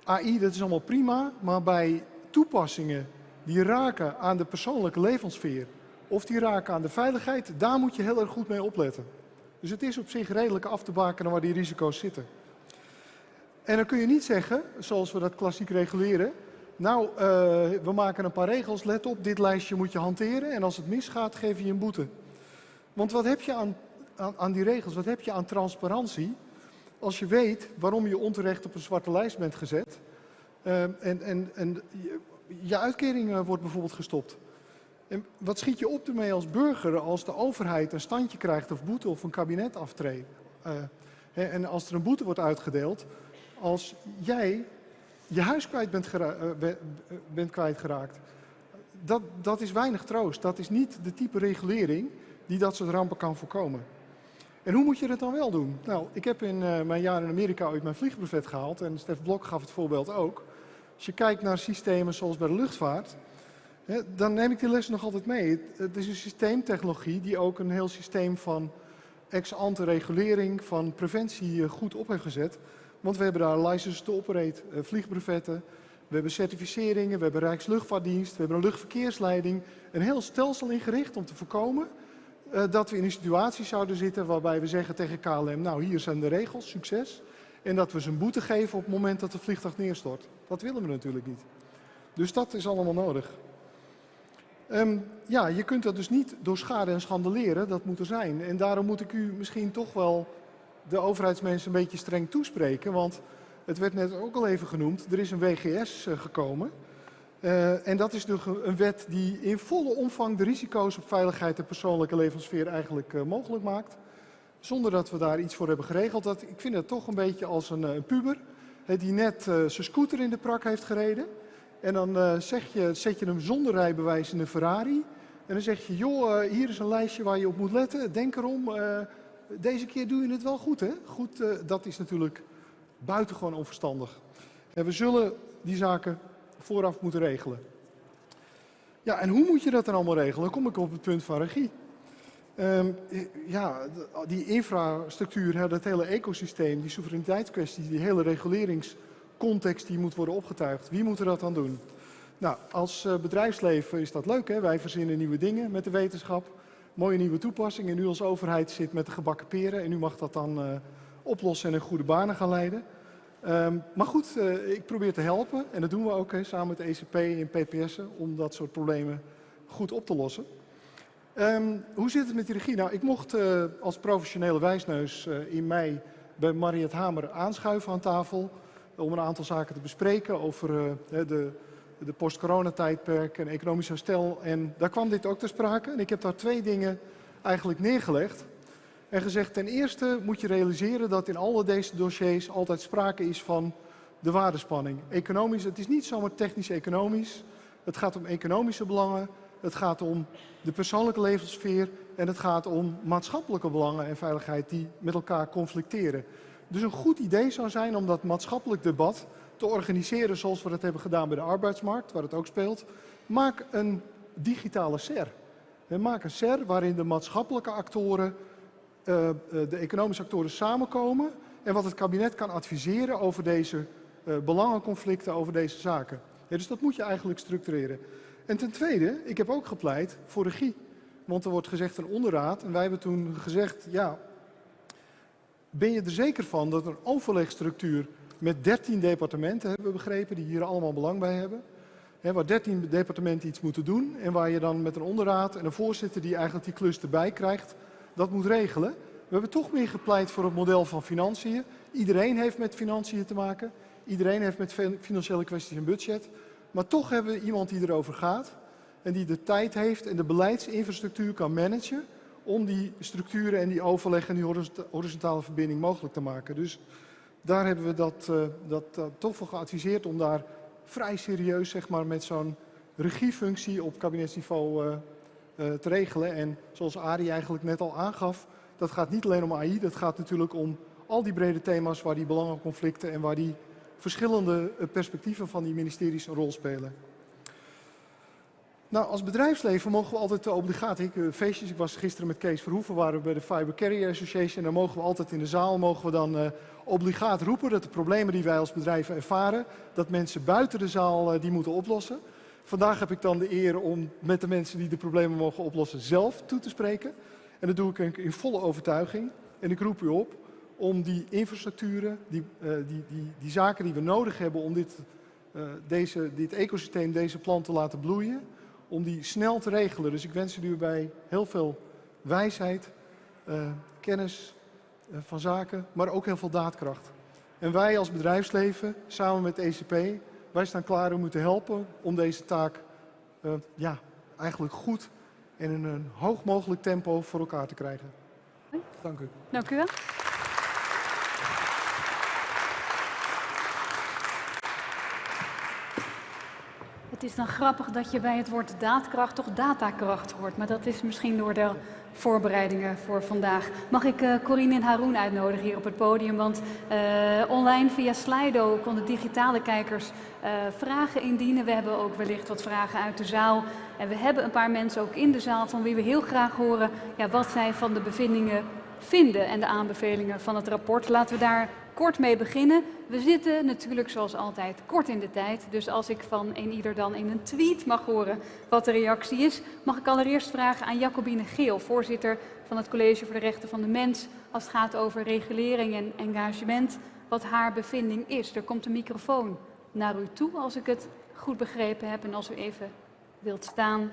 AI dat is allemaal prima, maar bij toepassingen die raken aan de persoonlijke levenssfeer of die raken aan de veiligheid, daar moet je heel erg goed mee opletten. Dus het is op zich redelijk af te bakenen waar die risico's zitten. En dan kun je niet zeggen, zoals we dat klassiek reguleren, nou, uh, we maken een paar regels, let op, dit lijstje moet je hanteren en als het misgaat, geef je een boete. Want wat heb je aan, aan, die regels, wat heb je aan transparantie als je weet waarom je onterecht op een zwarte lijst bent gezet uh, en, en, en je, je uitkering uh, wordt bijvoorbeeld gestopt. En wat schiet je op ermee als burger als de overheid een standje krijgt of boete of een kabinet aftreedt? En als er een boete wordt uitgedeeld, als jij je huis kwijt bent, gera uh, bent kwijtgeraakt. Dat, dat is weinig troost. Dat is niet de type regulering die dat soort rampen kan voorkomen. En hoe moet je dat dan wel doen? Nou, ik heb in uh, mijn jaar in Amerika ooit mijn vliegbrevet gehaald en Stef Blok gaf het voorbeeld ook. Als je kijkt naar systemen zoals bij de luchtvaart, hè, dan neem ik die les nog altijd mee. Het, is een systeemtechnologie die ook een heel systeem van ex-ante regulering, van preventie goed op heeft gezet. Want we hebben daar license to operate, uh, vliegbrevetten, we hebben certificeringen, we hebben Rijksluchtvaartdienst, we hebben een luchtverkeersleiding. Een heel stelsel ingericht om te voorkomen uh, dat we in een situatie zouden zitten waarbij we zeggen tegen KLM, nou hier zijn de regels, succes. En dat we ze een boete geven op het moment dat de vliegtuig neerstort. Dat willen we natuurlijk niet. Dus dat is allemaal nodig. Um, ja, je kunt dat dus niet door schade en schande leren, dat moet er zijn. En daarom moet ik u misschien toch wel de overheidsmensen een beetje streng toespreken. Want het werd net ook al even genoemd, er is een WGS uh, gekomen. Uh, en dat is dus een wet die in volle omvang de risico's op veiligheid en persoonlijke levenssfeer eigenlijk uh, mogelijk maakt. Zonder dat we daar iets voor hebben geregeld. Dat, ik vind het toch een beetje als een, puber die net zijn scooter in de prak heeft gereden. En dan zeg je, zet je hem zonder rijbewijs in een Ferrari. En dan zeg je, joh, hier is een lijstje waar je op moet letten. Denk erom, deze keer doe je het wel goed, hè? Goed, uh, dat is natuurlijk buitengewoon onverstandig. En we zullen die zaken vooraf moeten regelen. Ja, en hoe moet je dat dan allemaal regelen? Dan kom ik op het punt van regie. Um, ja, die infrastructuur, dat hele ecosysteem, die soevereiniteitskwestie, die hele reguleringscontext die moet worden opgetuigd. Wie moet er dat dan doen? Nou, als uh, bedrijfsleven is dat leuk, hè? wij verzinnen nieuwe dingen met de wetenschap mooie nieuwe toepassing. En nu als overheid zit met de gebakken peren en u mag dat dan uh, oplossen en in goede banen gaan leiden. Um, maar goed, uh, ik probeer te helpen en dat doen we ook samen met de ECP en PPS'en om dat soort problemen goed op te lossen. Um, hoe zit het met die regie? Nou, ik mocht uh, als professionele wijsneus in mei bij Mariet Hamer aanschuiven aan tafel om een aantal zaken te bespreken over de de post-coronatijdperk en economisch herstel. En daar kwam dit ook ter sprake. En ik heb daar twee dingen eigenlijk neergelegd. En gezegd, ten eerste moet je realiseren dat in alle deze dossiers altijd sprake is van de waardespanning. Economisch, het is niet zomaar technisch-economisch. Het gaat om economische belangen, het gaat om de persoonlijke levenssfeer en het gaat om maatschappelijke belangen en veiligheid die met elkaar conflicteren. Dus een goed idee zou zijn om dat maatschappelijk debat te organiseren zoals we dat hebben gedaan bij de arbeidsmarkt, waar het ook speelt. Maak een digitale SER. Maak een SER waarin de maatschappelijke actoren, uh, de economische actoren samenkomen en wat het kabinet kan adviseren over deze uh, belangenconflicten, over deze zaken. Ja, dus dat moet je eigenlijk structureren. En ten tweede, ik heb ook gepleit voor regie. Want er wordt gezegd een onderraad en wij hebben toen gezegd, ja, ben je er zeker van dat een overlegstructuur met 13 departementen, hebben we begrepen, die hier allemaal belang bij hebben. He, waar 13 departementen iets moeten doen en waar je dan met een onderraad en een voorzitter die eigenlijk die klus erbij krijgt, dat moet regelen. We hebben toch meer gepleit voor het model van financiën. Iedereen heeft met financiën te maken. Iedereen heeft met financiële kwesties een budget. Maar toch hebben we iemand die erover gaat en die de tijd heeft en de beleidsinfrastructuur kan managen om die structuren en die overleg en die horizontale verbinding mogelijk te maken. Dus daar hebben we dat, uh, dat uh, toch voor geadviseerd om daar vrij serieus zeg maar, met zo'n regiefunctie op kabinetsniveau uh, te regelen. En zoals Arie eigenlijk net al aangaf, dat gaat niet alleen om AI, dat gaat natuurlijk om al die brede thema's waar die belangenconflicten en waar die verschillende eh, perspectieven van die ministeries een rol spelen. Nou, als bedrijfsleven mogen we altijd de obligatie, ik, feestjes, ik was gisteren met Kees Verhoeven, waren we bij de Fiber Carrier Association, en dan mogen we altijd in de zaal, mogen we dan obligaat roepen dat de problemen die wij als bedrijven ervaren, dat mensen buiten de zaal uh, die moeten oplossen. Vandaag heb ik dan de eer om met de mensen die de problemen mogen oplossen zelf toe te spreken. En dat doe ik in volle overtuiging. En ik roep u op om die infrastructuren, die, uh, die, die, die zaken die we nodig hebben om dit, uh, deze, dit ecosysteem, deze plant te laten bloeien, om die snel te regelen. Dus ik wens u bij heel veel wijsheid, uh, kennis van zaken, maar ook heel veel daadkracht. En wij als bedrijfsleven, samen met ECP, wij staan klaar om u te helpen om deze taak ja, eigenlijk goed en in een hoog mogelijk tempo voor elkaar te krijgen. Dank u. Dank u wel. Het is dan grappig dat je bij het woord daadkracht toch datakracht hoort. Maar dat is misschien door de voorbereidingen voor vandaag. Mag ik uh, Corine en Haroon uitnodigen hier op het podium? Want uh, online via Slido konden digitale kijkers uh, vragen indienen. We hebben ook wellicht wat vragen uit de zaal. En we hebben een paar mensen ook in de zaal van wie we heel graag horen ja, wat zij van de bevindingen vinden en de aanbevelingen van het rapport. Laten we daar kort mee beginnen. We zitten natuurlijk zoals altijd kort in de tijd. Dus als ik van een ieder dan in een tweet mag horen wat de reactie is, mag ik allereerst vragen aan Jacobine Geel, voorzitter van het College voor de Rechten van de Mens, als het gaat over regulering en engagement, wat haar bevinding is. Er komt een microfoon naar u toe, als ik het goed begrepen heb. En als u even wilt staan.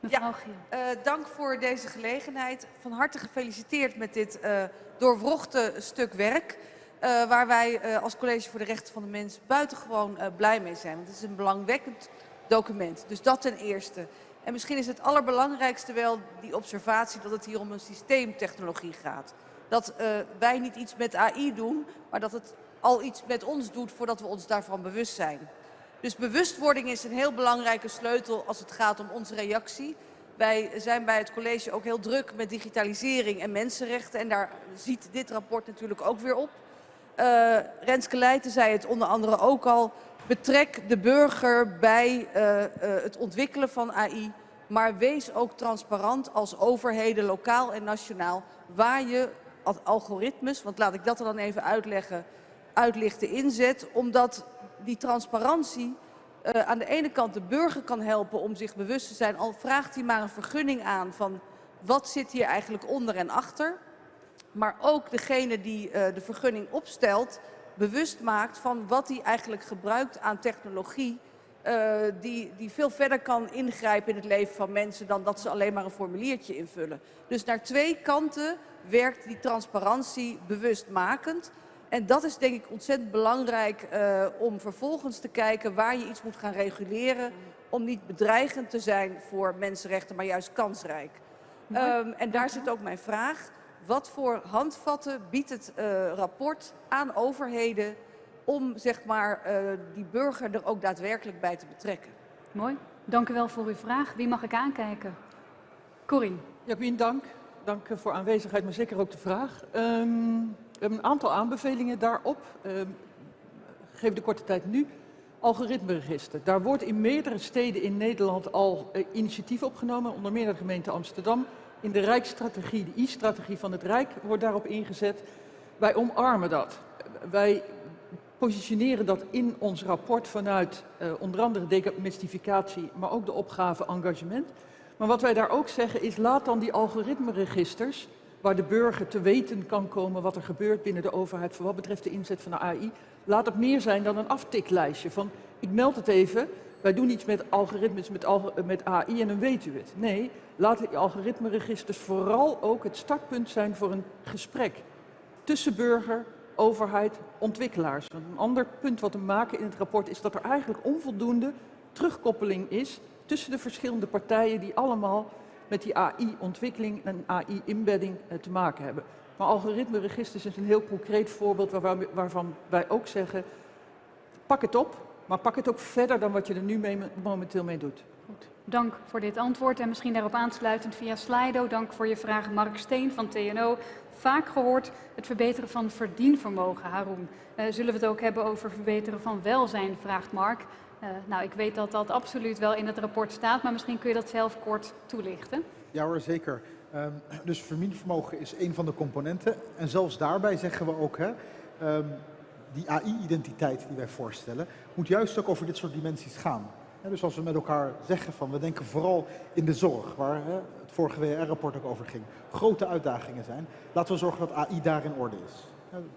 Mevrouw Geel. Ja, uh, dank voor deze gelegenheid. Van harte gefeliciteerd met dit uh, doorwrochte stuk werk. Uh, waar wij uh, als College voor de Rechten van de Mens buitengewoon uh, blij mee zijn. Want het is een belangwekkend document. Dus dat ten eerste. En misschien is het allerbelangrijkste wel die observatie dat het hier om een systeemtechnologie gaat. Dat wij niet iets met AI doen, maar dat het al iets met ons doet voordat we ons daarvan bewust zijn. Dus bewustwording is een heel belangrijke sleutel als het gaat om onze reactie. Wij zijn bij het college ook heel druk met digitalisering en mensenrechten. En daar ziet dit rapport natuurlijk ook weer op. Uh, Renske Leijten zei het onder andere ook al. Betrek de burger bij uh, uh, het ontwikkelen van AI. Maar wees ook transparant als overheden, lokaal en nationaal. Waar je algoritmes, want laat ik dat er dan even uitleggen, uitlichten inzet. Omdat die transparantie uh, aan de ene kant de burger kan helpen om zich bewust te zijn, al vraagt hij maar een vergunning aan van wat zit hier eigenlijk onder en achter. Maar ook degene die uh, de vergunning opstelt, bewust maakt van wat hij eigenlijk gebruikt aan technologie. Uh, die, die veel verder kan ingrijpen in het leven van mensen dan dat ze alleen maar een formuliertje invullen. Dus naar twee kanten werkt die transparantie bewustmakend. En dat is denk ik ontzettend belangrijk uh, om vervolgens te kijken waar je iets moet gaan reguleren. Om niet bedreigend te zijn voor mensenrechten, maar juist kansrijk. Um, en daar zit ook mijn vraag. Wat voor handvatten biedt het uh, rapport aan overheden om zeg maar, uh, die burger er ook daadwerkelijk bij te betrekken? Mooi. Dank u wel voor uw vraag. Wie mag ik aankijken? Corine. Jacqueline, dank. Dank voor aanwezigheid, maar zeker ook de vraag. Um, we hebben een aantal aanbevelingen daarop. Uh, geef de korte tijd nu. Algoritmeregister. Daar wordt in meerdere steden in Nederland al uh, initiatief opgenomen, onder meer de gemeente Amsterdam. In de Rijksstrategie, de I-strategie van het Rijk, wordt daarop ingezet. Wij omarmen dat. Wij positioneren dat in ons rapport vanuit uh, onder andere demystificatie, maar ook de opgave engagement. Maar wat wij daar ook zeggen is, laat dan die algoritmeregisters waar de burger te weten kan komen wat er gebeurt binnen de overheid voor wat betreft de inzet van de AI. Laat het meer zijn dan een aftiklijstje van ik meld het even, wij doen iets met algoritmes, met, met AI en dan weet u het. Nee, laat die algoritmeregisters vooral ook het startpunt zijn voor een gesprek tussen burger, overheid, ontwikkelaars. Een ander punt wat we maken in het rapport is dat er eigenlijk onvoldoende terugkoppeling is tussen de verschillende partijen die allemaal met die AI-ontwikkeling en AI-inbedding uh, te maken hebben. Maar algoritmeregisters is een heel concreet voorbeeld waar, waarvan wij ook zeggen, pak het op, maar pak het ook verder dan wat je er nu momenteel mee doet. Goed. Dank voor dit antwoord en misschien daarop aansluitend via Slido. Dank voor je vraag Mark Steen van TNO. vaak gehoord het verbeteren van verdienvermogen, Haroon. Uh, zullen we het ook hebben over verbeteren van welzijn, vraagt Mark. Uh, nou, ik weet dat dat absoluut wel in het rapport staat, maar misschien kun je dat zelf kort toelichten. Ja hoor, zeker. Um, dus verdienvermogen is een van de componenten. En zelfs daarbij zeggen we ook, hè, um, die AI-identiteit die wij voorstellen, moet juist ook over dit soort dimensies gaan. dus als we met elkaar zeggen van, we denken vooral in de zorg, waar hè, het vorige WR-rapport ook over ging, grote uitdagingen zijn, laten we zorgen dat AI daar in orde is.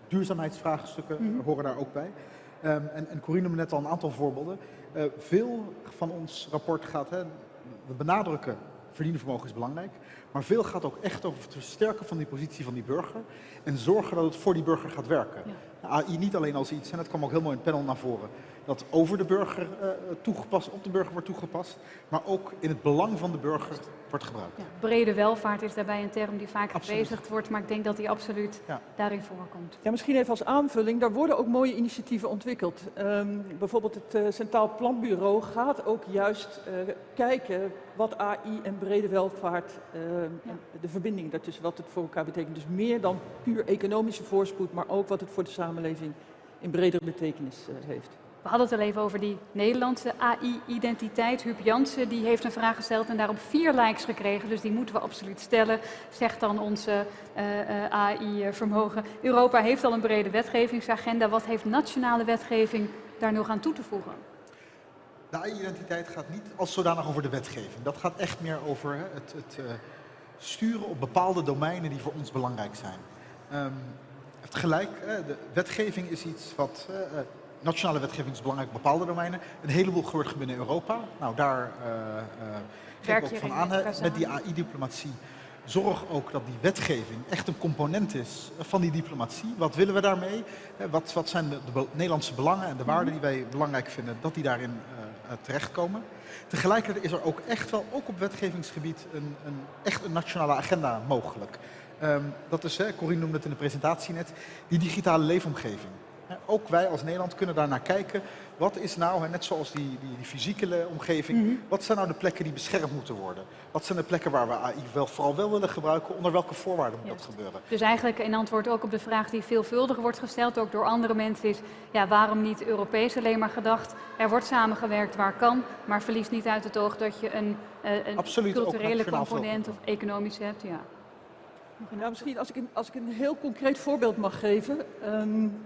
duurzaamheidsvraagstukken mm -hmm. horen daar ook bij. Um, en, en Corine noemde net al een aantal voorbeelden. Uh, veel van ons rapport gaat, hè, we benadrukken verdienvermogen is belangrijk, maar veel gaat ook echt over het versterken van die positie van die burger en zorgen dat het voor die burger gaat werken. Ja. AI niet alleen als iets, en dat kwam ook heel mooi in het panel naar voren, dat over de burger uh, toegepast, op de burger wordt toegepast, maar ook in het belang van de burger wordt gebruikt. Ja, brede welvaart is daarbij een term die vaak gebezigd wordt, maar ik denk dat die absoluut ja. daarin voorkomt. Ja, misschien even als aanvulling, daar worden ook mooie initiatieven ontwikkeld. Um, bijvoorbeeld het uh, Centraal Planbureau gaat ook juist uh, kijken wat AI en brede welvaart, uh, ja. de verbinding daartussen, wat het voor elkaar betekent. Dus meer dan puur economische voorspoed, maar ook wat het voor de samenleving in bredere betekenis heeft. We hadden het al even over die Nederlandse AI-identiteit. Huub Jansen die heeft een vraag gesteld en daarop vier likes gekregen. Dus die moeten we absoluut stellen, zegt dan onze uh, uh, AI-vermogen. Europa heeft al een brede wetgevingsagenda. Wat heeft nationale wetgeving daar nog aan toe te voegen? De AI-identiteit gaat niet als zodanig over de wetgeving. Dat gaat echt meer over het, het uh, sturen op bepaalde domeinen die voor ons belangrijk zijn. Um, het gelijk, de wetgeving is iets wat nationale wetgeving is belangrijk op bepaalde domeinen. Een heleboel gebeurt binnen Europa. Nou, daar uh, uh, geef ik ook van aan. Met die AI-diplomatie zorg ook dat die wetgeving echt een component is van die diplomatie. Wat willen we daarmee? Wat, wat zijn de, de, Nederlandse belangen en de waarden die wij belangrijk vinden, dat die daarin uh, terechtkomen. Tegelijkertijd is er ook echt wel, ook op wetgevingsgebied, een, een echt een nationale agenda mogelijk. Um, dat is, hè, Corine noemde het in de presentatie net, die digitale leefomgeving. Ook wij als Nederland kunnen daar naar kijken. Wat is nou, net zoals die, die, die fysieke omgeving, mm -hmm. wat zijn nou de plekken die beschermd moeten worden? Wat zijn de plekken waar we AI wel, vooral wel willen gebruiken? Onder welke voorwaarden moet dat gebeuren? Dus eigenlijk in antwoord ook op de vraag die veelvuldig wordt gesteld, ook door andere mensen, is ja, waarom niet Europees alleen maar gedacht? Er wordt samengewerkt waar kan, maar verlies niet uit het oog dat je een, uh, een Absoluut, culturele component of economisch hebt. Ja. Nou, misschien als ik, een, als ik een heel concreet voorbeeld mag geven. Um,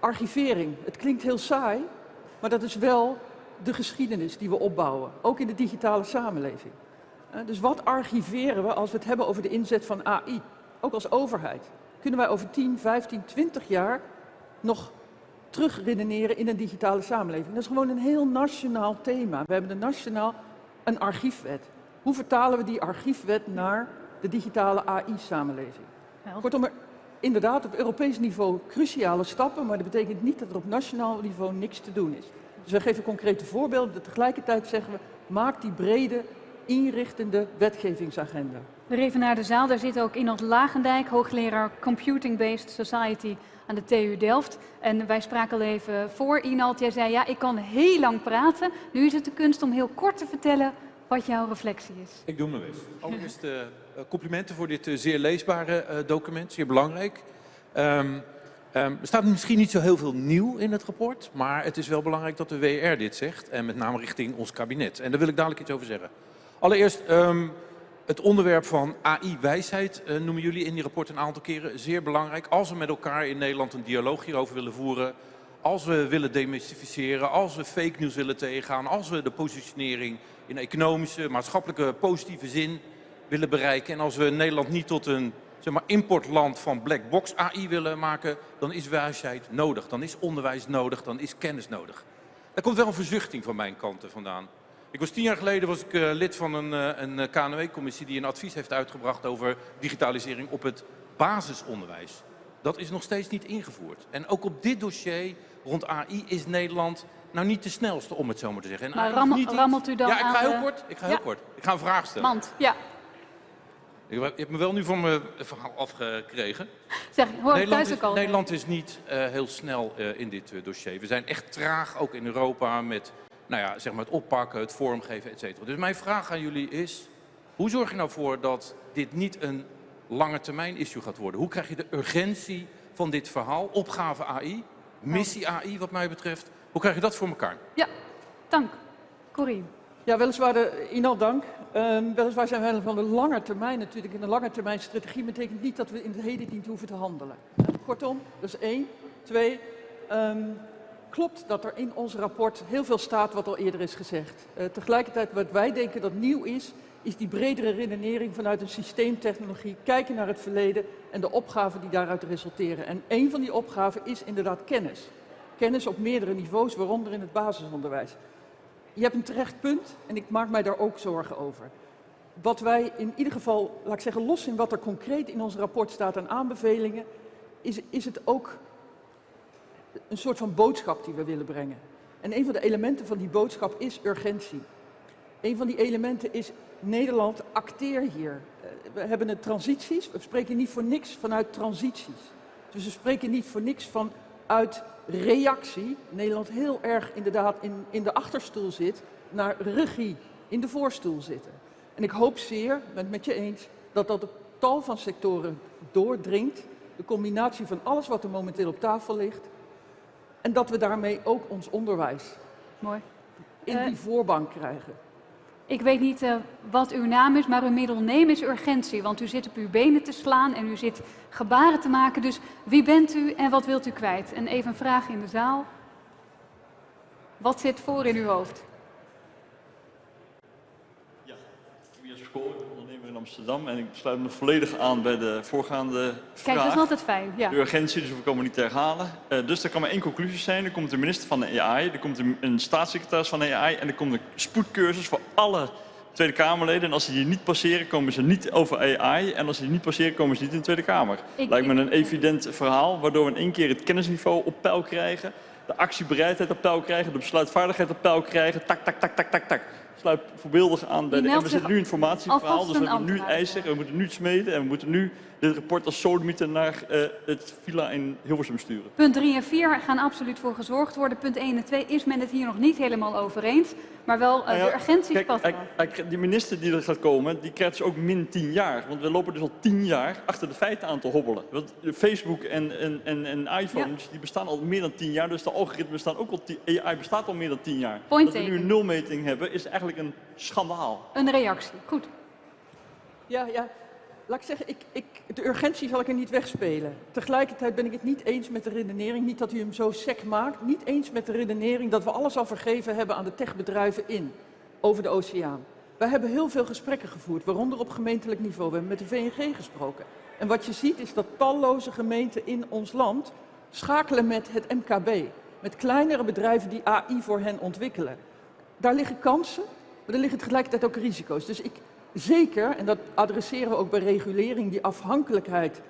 archivering. Het klinkt heel saai, maar dat is wel de geschiedenis die we opbouwen, ook in de digitale samenleving. Dus wat archiveren we als we het hebben over de inzet van AI, ook als overheid? Kunnen wij over 10, 15, 20 jaar nog terugredeneren in een digitale samenleving? Dat is gewoon een heel nationaal thema. We hebben een nationaal een archiefwet. Hoe vertalen we die archiefwet naar de digitale AI-samenleving? Kortom, inderdaad op Europees niveau cruciale stappen, maar dat betekent niet dat er op nationaal niveau niks te doen is. Dus we geven concrete voorbeelden. Tegelijkertijd zeggen we, maak die brede, inrichtende wetgevingsagenda. We even naar de zaal. Daar zit ook Inot Lagendijk, hoogleraar Computing Based Society aan de TU Delft. En wij spraken al even voor Inot. Jij zei, ja, ik kan heel lang praten. Nu is het de kunst om heel kort te vertellen wat jouw reflectie is. Ik doe mijn best. Allereerst uh, complimenten voor dit uh, zeer leesbare uh, document, zeer belangrijk. Um, er staat misschien niet zo heel veel nieuw in het rapport, maar het is wel belangrijk dat de WR dit zegt. En met name richting ons kabinet. En daar wil ik dadelijk iets over zeggen. Allereerst um, het onderwerp van AI-wijsheid noemen jullie in die rapport een aantal keren. Zeer belangrijk. Als we met elkaar in Nederland een dialoog hierover willen voeren, als we willen demystificeren, als we fake news willen tegengaan, als we de positionering in economische, maatschappelijke, positieve zin willen bereiken. En als we Nederland niet tot een zeg maar, importland van black box AI willen maken, dan is wijsheid nodig. Dan is onderwijs nodig, dan is kennis nodig. Daar komt wel een verzuchting van mijn kant vandaan. Ik was tien jaar geleden was ik, uh, lid van een, uh, een KNW-commissie die een advies heeft uitgebracht over digitalisering op het basisonderwijs. Dat is nog steeds niet ingevoerd. En ook op dit dossier rond AI is Nederland nou niet de snelste, om het zo maar te zeggen. En maar rammelt u dan Ja, ik ga heel de... kort. Ik ga heel kort. Ik ga een vraag stellen. Mand, ja. Je hebt me wel nu van mijn verhaal afgekregen. Zeg, hoor Nederland thuis ook al. Is, Nederland is niet uh, heel snel uh, in dit uh, dossier. We zijn echt traag, ook in Europa, met nou ja, zeg maar het oppakken, het vormgeven, et cetera. Dus mijn vraag aan jullie is, hoe zorg je nou voor dat dit niet een lange termijn issue gaat worden. Hoe krijg je de urgentie van dit verhaal, opgave AI, missie AI wat mij betreft, hoe krijg je dat voor elkaar? Ja, dank. Corine. Ja, weliswaar, de, Inal dank. Um, weliswaar zijn wij van de lange termijn natuurlijk. En de lange termijn strategie betekent niet dat we in het heden niet hoeven te handelen. Kortom, is één. Twee, um, klopt dat er in ons rapport heel veel staat wat al eerder is gezegd. Uh, tegelijkertijd wat wij denken dat nieuw is, is die bredere redenering vanuit een systeemtechnologie, kijken naar het verleden en de opgaven die daaruit resulteren. En een van die opgaven is inderdaad kennis. Kennis op meerdere niveaus, waaronder in het basisonderwijs. Je hebt een terecht punt en ik maak mij daar ook zorgen over. Wat wij in ieder geval, laat ik zeggen, los in wat er concreet in ons rapport staat aan aanbevelingen, is, is het ook een soort van boodschap die we willen brengen. En een van de elementen van die boodschap is urgentie. Een van die elementen is Nederland, acteer hier. Eh, we hebben het transities, we spreken niet voor niks vanuit transities. Dus we spreken niet voor niks vanuit reactie. Nederland heel erg inderdaad in, in de achterstoel zit, naar regie, in de voorstoel zitten. En ik hoop zeer, ben het met je eens, dat dat op tal van sectoren doordringt. De combinatie van alles wat er momenteel op tafel ligt. En dat we daarmee ook ons onderwijs Mooi. in die voorbank krijgen. Ik weet niet uh, wat uw naam is, maar uw middelneem is urgentie. Want u zit op uw benen te slaan en u zit gebaren te maken. Dus wie bent u en wat wilt u kwijt? En even een vraag in de zaal. Wat zit voor in uw hoofd? Ja, Kool, ondernemer in Amsterdam. En ik sluit me volledig aan bij de voorgaande vraag. Kijk, dat is altijd fijn. Ja. De urgentie, dus we komen niet te herhalen. Uh, dus er kan maar één conclusie zijn. Er komt de minister van de AI, er komt een, een staatssecretaris van de AI... en er komt een spoedcursus voor alle Tweede Kamerleden. En als ze die niet passeren, komen ze niet over AI. En als ze die niet passeren, komen ze niet in de Tweede Kamer. Ik- Lijkt me een evident verhaal, waardoor we in één keer het kennisniveau op peil krijgen. De actiebereidheid op peil krijgen, de besluitvaardigheid op peil krijgen. Tak, tak, tak, tak, tak, tak. Sluit voorbeeldig aan bij de... En we zitten nu informatieverhaal, dus we hebben nu eisen, we moeten nu smeden en we moeten nu dit rapport als sodemieter naar eh, het villa in Hilversum sturen. Punt 3 en 4 gaan absoluut voor gezorgd worden. Punt 1 en 2 is men het hier nog niet helemaal over eens. Maar wel, uh, Nou ja, de urgentie kijk, past hij- wel. hij- die minister die er gaat komen, die krijgt dus ook min 10 jaar. Want we lopen dus al 10 jaar achter de feiten aan te hobbelen. Want Facebook en, en, en, en iPhones die bestaan al meer dan 10 jaar. Dus de algoritmen bestaan ook al 10 AI bestaat al meer dan 10 jaar. Point Dat we nu een nulmeting hebben, is eigenlijk een schandaal. Een reactie. Goed. Ja, ja. Laat ik zeggen, ik, ik, de urgentie zal ik er niet wegspelen. Tegelijkertijd ben ik het niet eens met de redenering, niet dat u hem zo sec maakt, niet eens met de redenering dat we alles al vergeven hebben aan de techbedrijven in, over de oceaan. Wij hebben heel veel gesprekken gevoerd, waaronder op gemeentelijk niveau. We hebben met de VNG gesproken. En wat je ziet is dat talloze gemeenten in ons land schakelen met het MKB. Met kleinere bedrijven die AI voor hen ontwikkelen. Daar liggen kansen, maar er liggen tegelijkertijd ook risico's. Dus ik zeker, en dat adresseren we ook bij regulering, die afhankelijkheid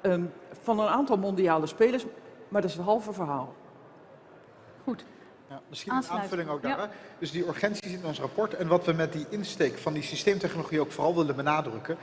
ehm, van een aantal mondiale spelers. Maar dat is het halve verhaal. Goed. Ja, misschien een aanvulling ook daar. Ja. Dus die urgentie zit in ons rapport. En wat we met die insteek van die systeemtechnologie ook vooral willen benadrukken.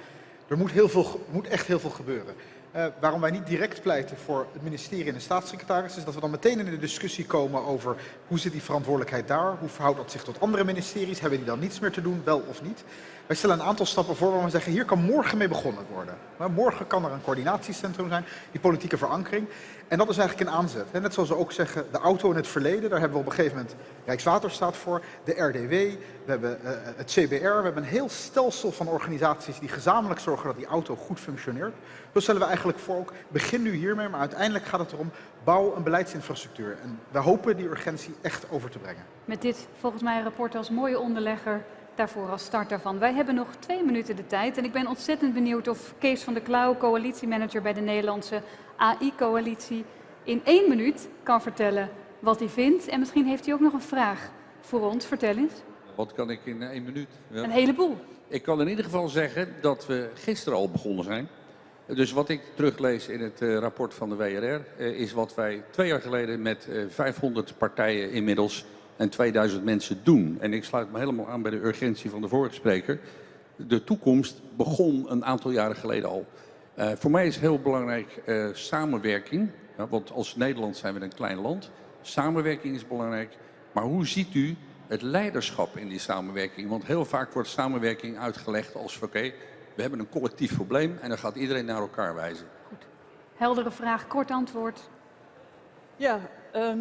Er moet, heel veel, moet echt heel veel gebeuren. Eh, waarom wij niet direct pleiten voor het ministerie en de staatssecretaris, is dat we dan meteen in de discussie komen over hoe zit die verantwoordelijkheid daar, hoe verhoudt dat zich tot andere ministeries, hebben die dan niets meer te doen, wel of niet. Wij stellen een aantal stappen voor waar we zeggen, hier kan morgen mee begonnen worden. Morgen kan er een coördinatiecentrum zijn, die politieke verankering. En dat is eigenlijk een aanzet. Net zoals we ook zeggen, de auto in het verleden, daar hebben we op een gegeven moment Rijkswaterstaat voor, de RDW, we hebben eh, het CBR, we hebben een heel stelsel van organisaties die gezamenlijk zorgen dat die auto goed functioneert. Zo stellen we eigenlijk voor ook, begin nu hiermee, maar uiteindelijk gaat het erom, bouw een beleidsinfrastructuur. En we hopen die urgentie echt over te brengen. Met dit volgens mij rapport als mooie onderlegger daarvoor als start daarvan. Wij hebben nog twee minuten de tijd en ik ben ontzettend benieuwd of Kees van der Klauw, coalitiemanager bij de Nederlandse AI-coalitie, in één minuut kan vertellen wat hij vindt. En misschien heeft hij ook nog een vraag voor ons. Vertel eens. Wat kan ik in één minuut? Ja. Een heleboel. Ik kan in ieder geval zeggen dat we gisteren al begonnen zijn. Dus wat ik teruglees in het eh, rapport van de WRR eh, is wat wij twee jaar geleden met eh, 500 partijen inmiddels en 2000 mensen doen. En ik sluit me helemaal aan bij de urgentie van de vorige spreker. De toekomst begon een aantal jaren geleden al. Eh, voor mij is heel belangrijk eh, samenwerking. Ja, want als Nederland zijn we een klein land. Samenwerking is belangrijk. Maar hoe ziet u het leiderschap in die samenwerking? Want heel vaak wordt samenwerking uitgelegd als oké, We hebben een collectief probleem en dan gaat iedereen naar elkaar wijzen. Heldere vraag, kort antwoord. Ja, ehm,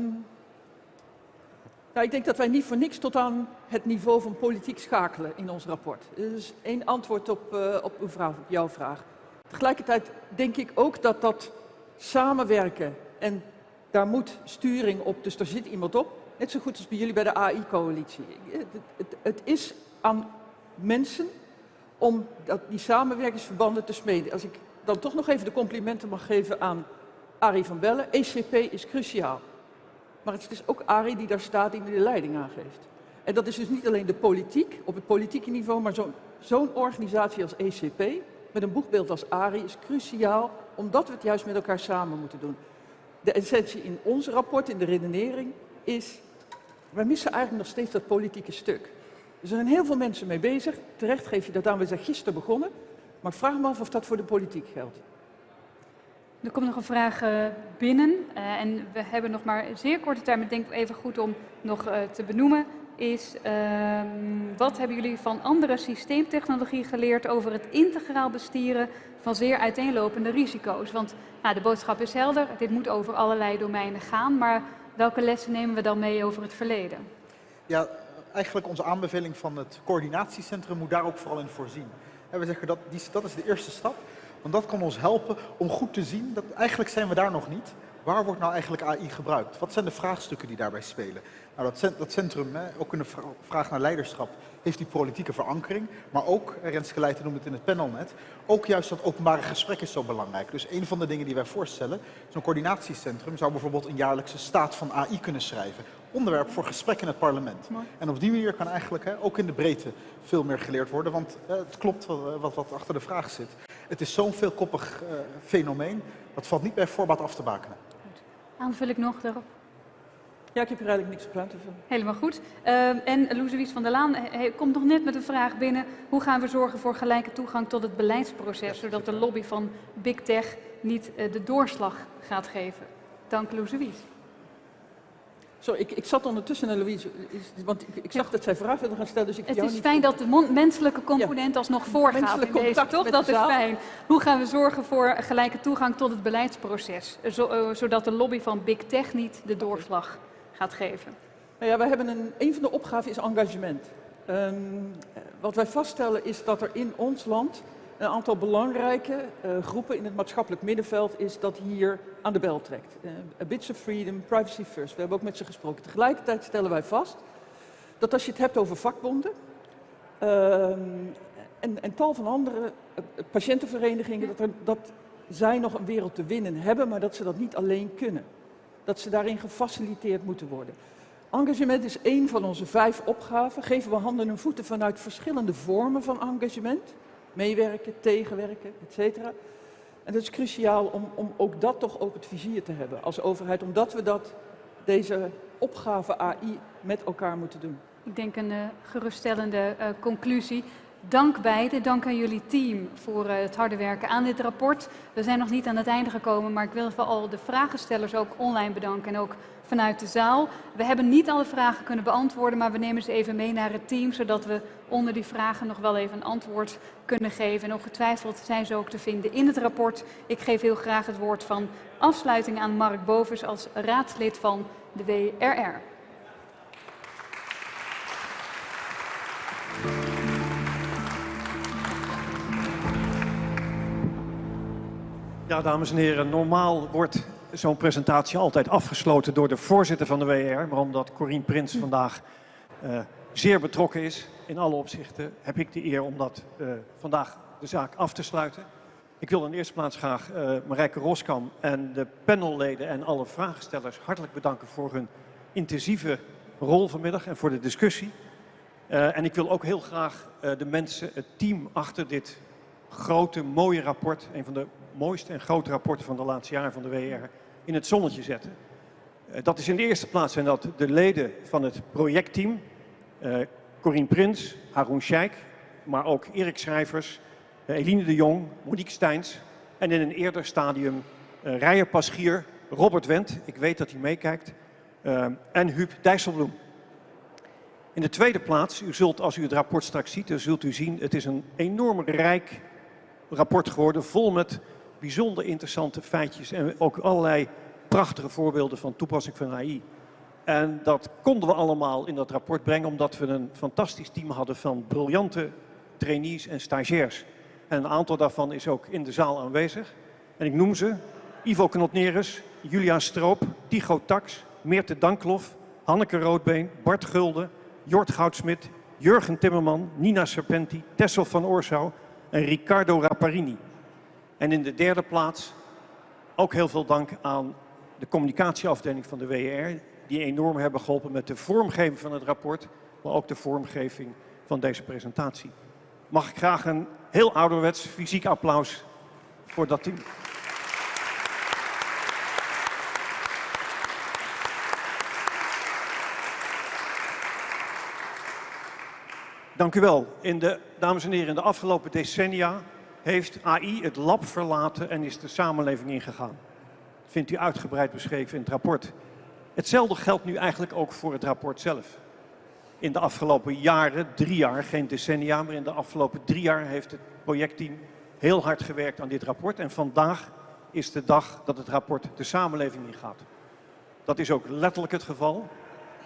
nou, ik denk dat wij niet voor niks tot aan het niveau van politiek schakelen in ons rapport. Dus één antwoord op, uh, op, uw vraag, jouw vraag. Tegelijkertijd denk ik ook dat dat samenwerken en daar moet sturing op, dus daar zit iemand op. Net zo goed als bij jullie bij de AI-coalitie. Het, het, het, is aan mensen om dat, die samenwerkingsverbanden te smeden. Als ik dan toch nog even de complimenten mag geven aan Arie van Bellen. ECP is cruciaal. Maar het is dus ook Arie die daar staat die de leiding aangeeft. En dat is dus niet alleen de politiek, op het politieke niveau, maar zo'n organisatie als ECP, met een boegbeeld als Arie, is cruciaal, omdat we het juist met elkaar samen moeten doen. De essentie in ons rapport, in de redenering, is, wij missen eigenlijk nog steeds dat politieke stuk. Er zijn heel veel mensen mee bezig. Terecht geef je dat aan, we zijn gisteren begonnen. Maar vraag me af of dat voor de politiek geldt. Er komt nog een vraag uh, binnen. Uh, en we hebben nog maar zeer korte tijd, maar ik denk even goed om nog uh, te benoemen. Is ehm, wat hebben jullie van andere systeemtechnologie geleerd over het integraal bestieren van zeer uiteenlopende risico's? Want nou, de boodschap is helder, dit moet over allerlei domeinen gaan. Maar welke lessen nemen we dan mee over het verleden? Ja, eigenlijk onze aanbeveling van het coördinatiecentrum moet daar ook vooral in voorzien. En we zeggen dat die, dat is de eerste stap. Want dat kan ons helpen om goed te zien dat eigenlijk zijn we daar nog niet. Waar wordt nou eigenlijk AI gebruikt? Wat zijn de vraagstukken die daarbij spelen? Nou, dat, dat centrum, hè, ook in de vraag naar leiderschap, heeft die politieke verankering. Maar ook, Renske Leijten noemde het in het panel net, ook juist dat openbare gesprek is zo belangrijk. Dus een van de dingen die wij voorstellen, zo'n coördinatiecentrum zou bijvoorbeeld een jaarlijkse staat van AI kunnen schrijven. Onderwerp voor gesprek in het parlement. En op die manier kan eigenlijk hè, ook in de breedte veel meer geleerd worden. Want eh, het klopt wat, wat, wat, achter de vraag zit. Het is zo'n veelkoppig uh, fenomeen, dat valt niet bij voorbaat af te bakenen. Aanvul ik nog daarop? Ja, ik heb hier eigenlijk niks op aan te vullen. Helemaal goed. Uh, en Loesewies van der Laan komt nog net met een vraag binnen. Hoe gaan we zorgen voor gelijke toegang tot het beleidsproces, zodat de lobby van Big Tech niet uh, de doorslag gaat geven? Dank Loesewies. Sorry, ik, ik zat ondertussen naar Louise, want ik, ik zag dat zij vragen wilde gaan stellen. Dus ik het is fijn dat de menselijke component alsnog voorgaat in deze, toch? Dat is fijn. Hoe gaan we zorgen voor gelijke toegang tot het beleidsproces, zo, uh, zodat de lobby van Big Tech niet de doorslag gaat geven? Nou ja, wij hebben een, een van de opgaven is engagement. Um, wat wij vaststellen is dat er in ons land een aantal belangrijke uh, groepen in het maatschappelijk middenveld is dat hier aan de bel trekt. Uh, a bits of freedom, privacy first. We hebben ook met ze gesproken. Tegelijkertijd stellen wij vast dat als je het hebt over vakbonden uh, en, en, tal van andere uh, patiëntenverenigingen, dat, er, dat zij nog een wereld te winnen hebben, maar dat ze dat niet alleen kunnen. Dat ze daarin gefaciliteerd moeten worden. Engagement is één van onze vijf opgaven. Geven we handen en voeten vanuit verschillende vormen van engagement meewerken, tegenwerken, et cetera. En dat is cruciaal om, om ook dat toch op het vizier te hebben als overheid, omdat we dat, deze opgave AI met elkaar moeten doen. Ik denk een uh, geruststellende uh, conclusie. Dank beiden, dank aan jullie team voor uh, het harde werken aan dit rapport. We zijn nog niet aan het einde gekomen, maar ik wil vooral de vragenstellers ook online bedanken en ook vanuit de zaal. We hebben niet alle vragen kunnen beantwoorden, maar we nemen ze even mee naar het team, zodat we onder die vragen nog wel even een antwoord kunnen geven. En ongetwijfeld zijn ze ook te vinden in het rapport. Ik geef heel graag het woord van afsluiting aan Mark Bovers als raadslid van de WRR. Ja, dames en heren, normaal wordt zo'n presentatie altijd afgesloten door de voorzitter van de WR. Maar omdat Corine Prins vandaag uh, zeer betrokken is in alle opzichten, heb ik de eer om dat uh, vandaag de zaak af te sluiten. Ik wil in eerste plaats graag uh, Marijke Roskam en de panelleden en alle vraagstellers hartelijk bedanken voor hun intensieve rol vanmiddag en voor de discussie. En ik wil ook heel graag de mensen, het team achter dit grote, mooie rapport, een van de mooiste en grote rapporten van de laatste jaren van de WR, in het zonnetje zetten. Uh, dat is in de eerste plaats zijn dat de leden van het projectteam, uh, Corine Prins, Haroun Sheikh, maar ook Erik Schrijvers, uh, Eline de Jong, Monique Steins en in een eerder stadium uh, Rijer Paschier, Robert Wendt, ik weet dat hij meekijkt, en Huub Dijsselbloem. In de tweede plaats, u zult als u het rapport straks ziet, zult u zien, het is een enorm rijk rapport geworden, vol met bijzonder interessante feitjes en ook allerlei prachtige voorbeelden van toepassing van AI. En dat konden we allemaal in dat rapport brengen omdat we een fantastisch team hadden van briljante trainees en stagiairs. En een aantal daarvan is ook in de zaal aanwezig. En ik noem ze Ivo Knotnerus, Julia Stroop, Tycho Tax, Meerte Danklof, Hanneke Roodbeen, Bart Gulden, Jort Goudsmit, Jurgen Timmerman, Nina Serpenti, Tessel van Oorsouw en Riccardo Rapparini. En in de derde plaats ook heel veel dank aan de communicatieafdeling van de WR, die enorm hebben geholpen met de vormgeving van het rapport, maar ook de vormgeving van deze presentatie. Mag ik graag een heel ouderwets fysiek applaus voor dat team. Dank u wel. In de, dames en heren, in de afgelopen decennia heeft AI het lab verlaten en is de samenleving ingegaan. Dat vindt u uitgebreid beschreven in het rapport. Hetzelfde geldt nu eigenlijk ook voor het rapport zelf. In de afgelopen jaren, drie jaar, geen decennia, maar in de afgelopen drie jaar heeft het projectteam heel hard gewerkt aan dit rapport. En vandaag is de dag dat het rapport de samenleving ingaat. Dat is ook letterlijk het geval.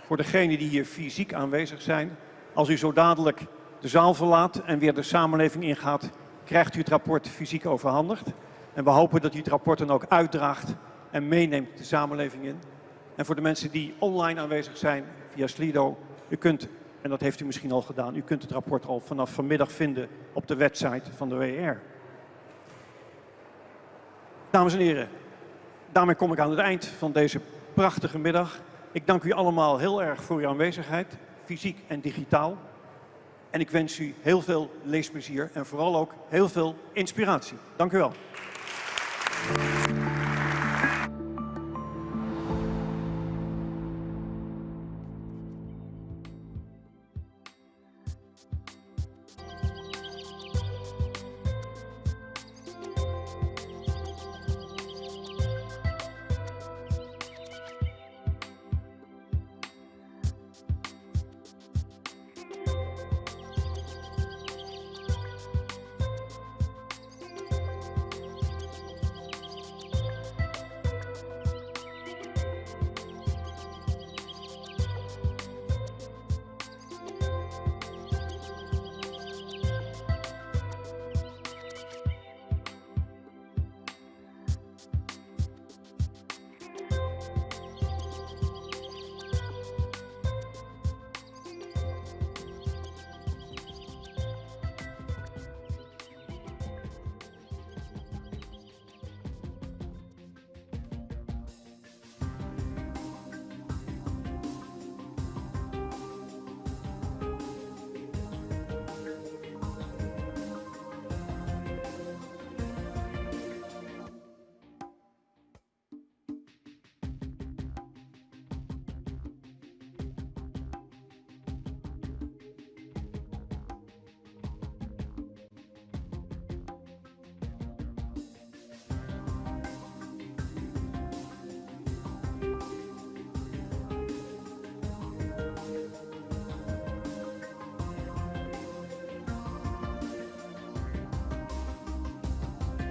Voor degenen die hier fysiek aanwezig zijn, als u zo dadelijk de zaal verlaat en weer de samenleving ingaat, krijgt u het rapport fysiek overhandigd. En we hopen dat u het rapport dan ook uitdraagt en meeneemt de samenleving in. En voor de mensen die online aanwezig zijn via Slido, u kunt, en dat heeft u misschien al gedaan, u kunt het rapport al vanaf vanmiddag vinden op de website van de WR. Dames en heren, daarmee kom ik aan het eind van deze prachtige middag. Ik dank u allemaal heel erg voor uw aanwezigheid, fysiek en digitaal. En ik wens u heel veel leesplezier en vooral ook heel veel inspiratie. Dank u wel.